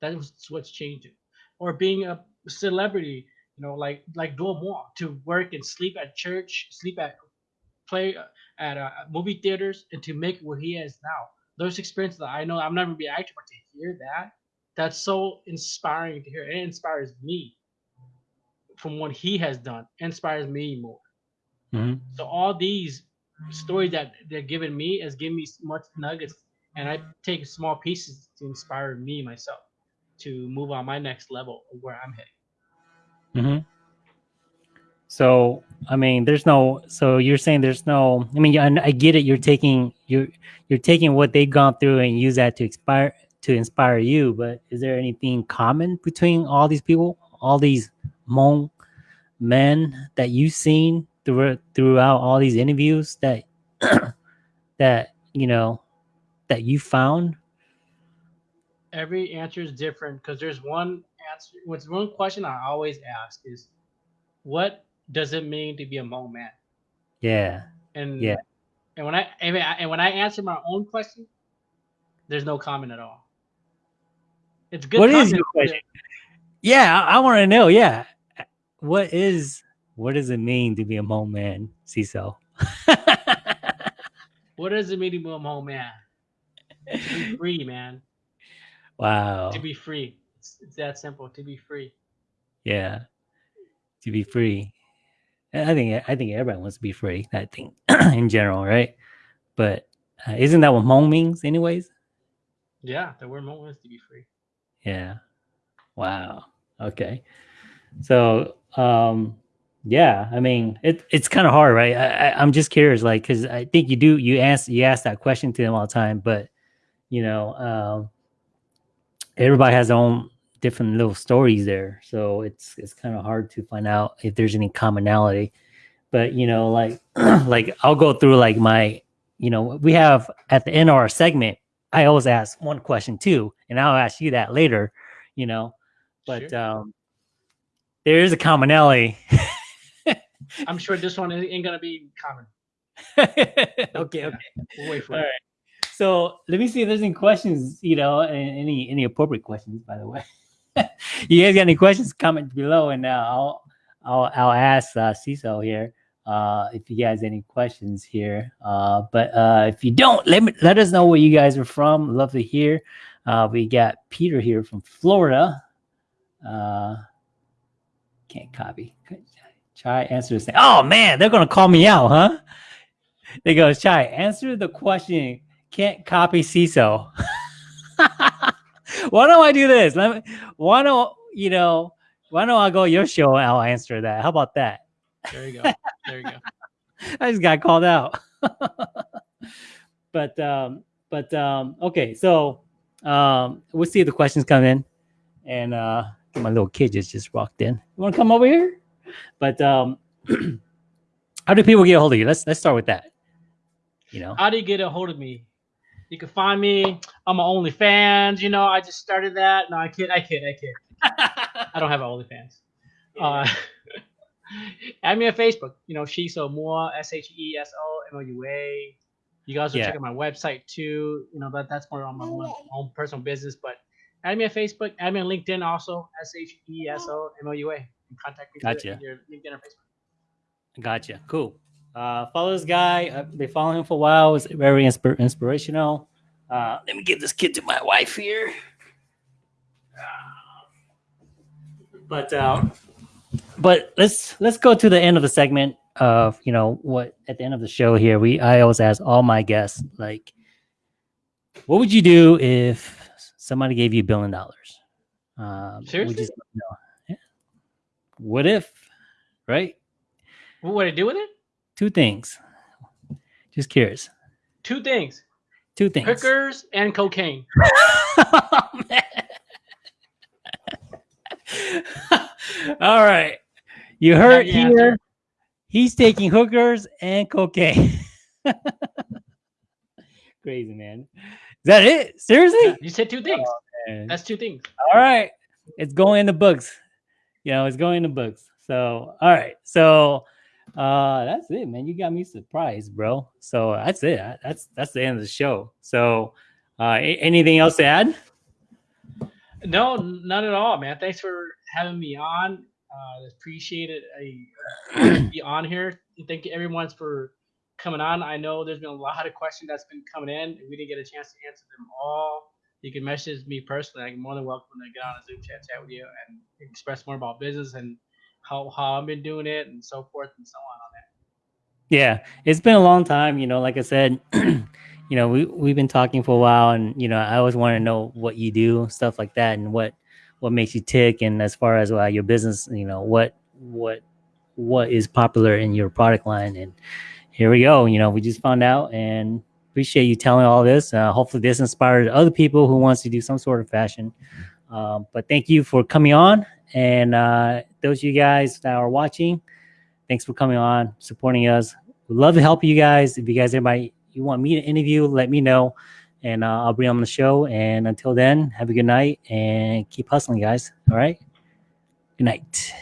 That was what's changing. Or being a celebrity, you know, like like Duomo, to work and sleep at church, sleep at play at uh, movie theaters, and to make what he is now. Those experiences that I know I'm never be an actor, but to hear that, that's so inspiring to hear. It inspires me from what he has done. It inspires me more. Mhm. So all these stories that they're giving me is giving me much nuggets, and I take small pieces to inspire me myself to move on my next level of where I'm heading. hmm So, I mean, there's no. So you're saying there's no. I mean, I, get it. You're taking you're you're taking what they've gone through and use that to inspire to inspire you. But is there anything common between all these people, all these Hmong men that you've seen through, throughout all these interviews that that you know that you found? Every answer is different because there's one answer. What's one question I always ask is, what does it mean to be a Hmong man? Yeah. And Yeah. and when I and when I- and when I answer my own question, there's no comment at all. It's good. What is your question? Yeah, I, I want to know. Yeah, what is what does it mean to be a Hmong man, Sheso? What does it mean to be a Hmong man? To be free, man. wow. To be free. It's, it's that simple. To be free. yeah, to be free. I think I think everybody wants to be free. I think in general, right? But uh, isn't that what Hmong means, anyways? Yeah, the word Hmong is to be free. Yeah. Wow. Okay. So, um, yeah, I mean, it, it's kind of hard, right? I, I, I'm just curious, like, because I think you do you ask you ask that question to them all the time, but you know, um, everybody has their own different little stories there, so it's it's kind of hard to find out if there's any commonality. But you know, like like I'll go through like my, you know, we have at the end of our segment, I always ask one question too, and I'll ask you that later, you know, but Sure. um, there is a commonality. I'm sure this one ain't gonna be common. okay, okay. We'll wait for All it. right. So let me see if there's any questions, you know, any any appropriate questions, by the way. you guys got any questions? Comment below, and uh, I'll I'll I'll ask uh, Cecil here uh, if you guys any questions here. Uh, but uh, if you don't, let me let us know where you guys are from. Love to hear. Uh, we got Peter here from Florida. Uh, can't copy. Try answer this thing. Oh man, they're gonna call me out, huh? They go, Chai, answer the question. Can't copy Sheso. why don't I do this? Let me, why don't you know? Why don't I go your show and I'll answer that? How about that? There you go. There you go. I just got called out. but um, but um, okay, so um, we'll see if the questions come in, and uh, my little kid just just walked in. You want to come over here? But um, how do people get a hold of you? Let's let's start with that. You know, How do you get a hold of me? You can find me on my OnlyFans. You know, I just started that. No, I kid. I kid. I kid. I don't have an OnlyFans. Uh, add me on Facebook. You know, Sheso Moua, S H E S O M O U A. You guys will Yeah. check out my website too. You know, that that's more on my, my own personal business. But add me on Facebook. Add me on LinkedIn also. S H E S O M O U A. And Contact me through Gotcha. your LinkedIn or Facebook. Gotcha. Cool. Uh, follow this guy. Uh, they follow him for a while. It's very inspir- inspirational. Uh, let me give this kid to my wife here. But uh, but let's let's go to the end of the segment of you know what at the end of the show here. We I always ask all my guests like, what would you do if somebody gave you a billion dollars? Um, Seriously? no. Yeah. What if? Right. What would I do with it? Two things. Just curious. Two things: Two things. hookers and cocaine. Oh. All right. You heard here. He's taking hookers and cocaine. Crazy man. Is that it? Seriously? You said two things. Oh, man. That's two things. All right. It's going in the books. you know, it's going in the books. So, all right. So, uh, that's it, man. You got me surprised, bro. So that's it. That's that's the end of the show. So, uh, anything else to add? No, none at all, man. Thanks for having me on. Uh, appreciate it. I be on here. Thank you everyone for coming on. I know there's been a lot of questions that's been coming in. We didn't get a chance to answer them all. You can message me personally. I'm more than welcome to get on a Zoom chat chat with you and express more about business and how, how I've been doing it and so forth and so on on that. Yeah, it's been a long time. You know, like I said, you know, we we've been talking for a while, and you know, I always want to know what you do, stuff like that, and what what makes you tick, and as far as uh, your business, you know, what what what is popular in your product line, and here we go. You know, we just found out, and appreciate you telling all this. Uh, hopefully, this inspired other people who wants to do some sort of fashion. Um, but thank you for coming on, and uh, those of you guys that are watching, thanks for coming on, supporting us. We'd love to help you guys. If you guys anybody you want me to interview, let me know, and uh, I'll bring them on the show. And until then, have a good night and keep hustling, guys. All right. Good night.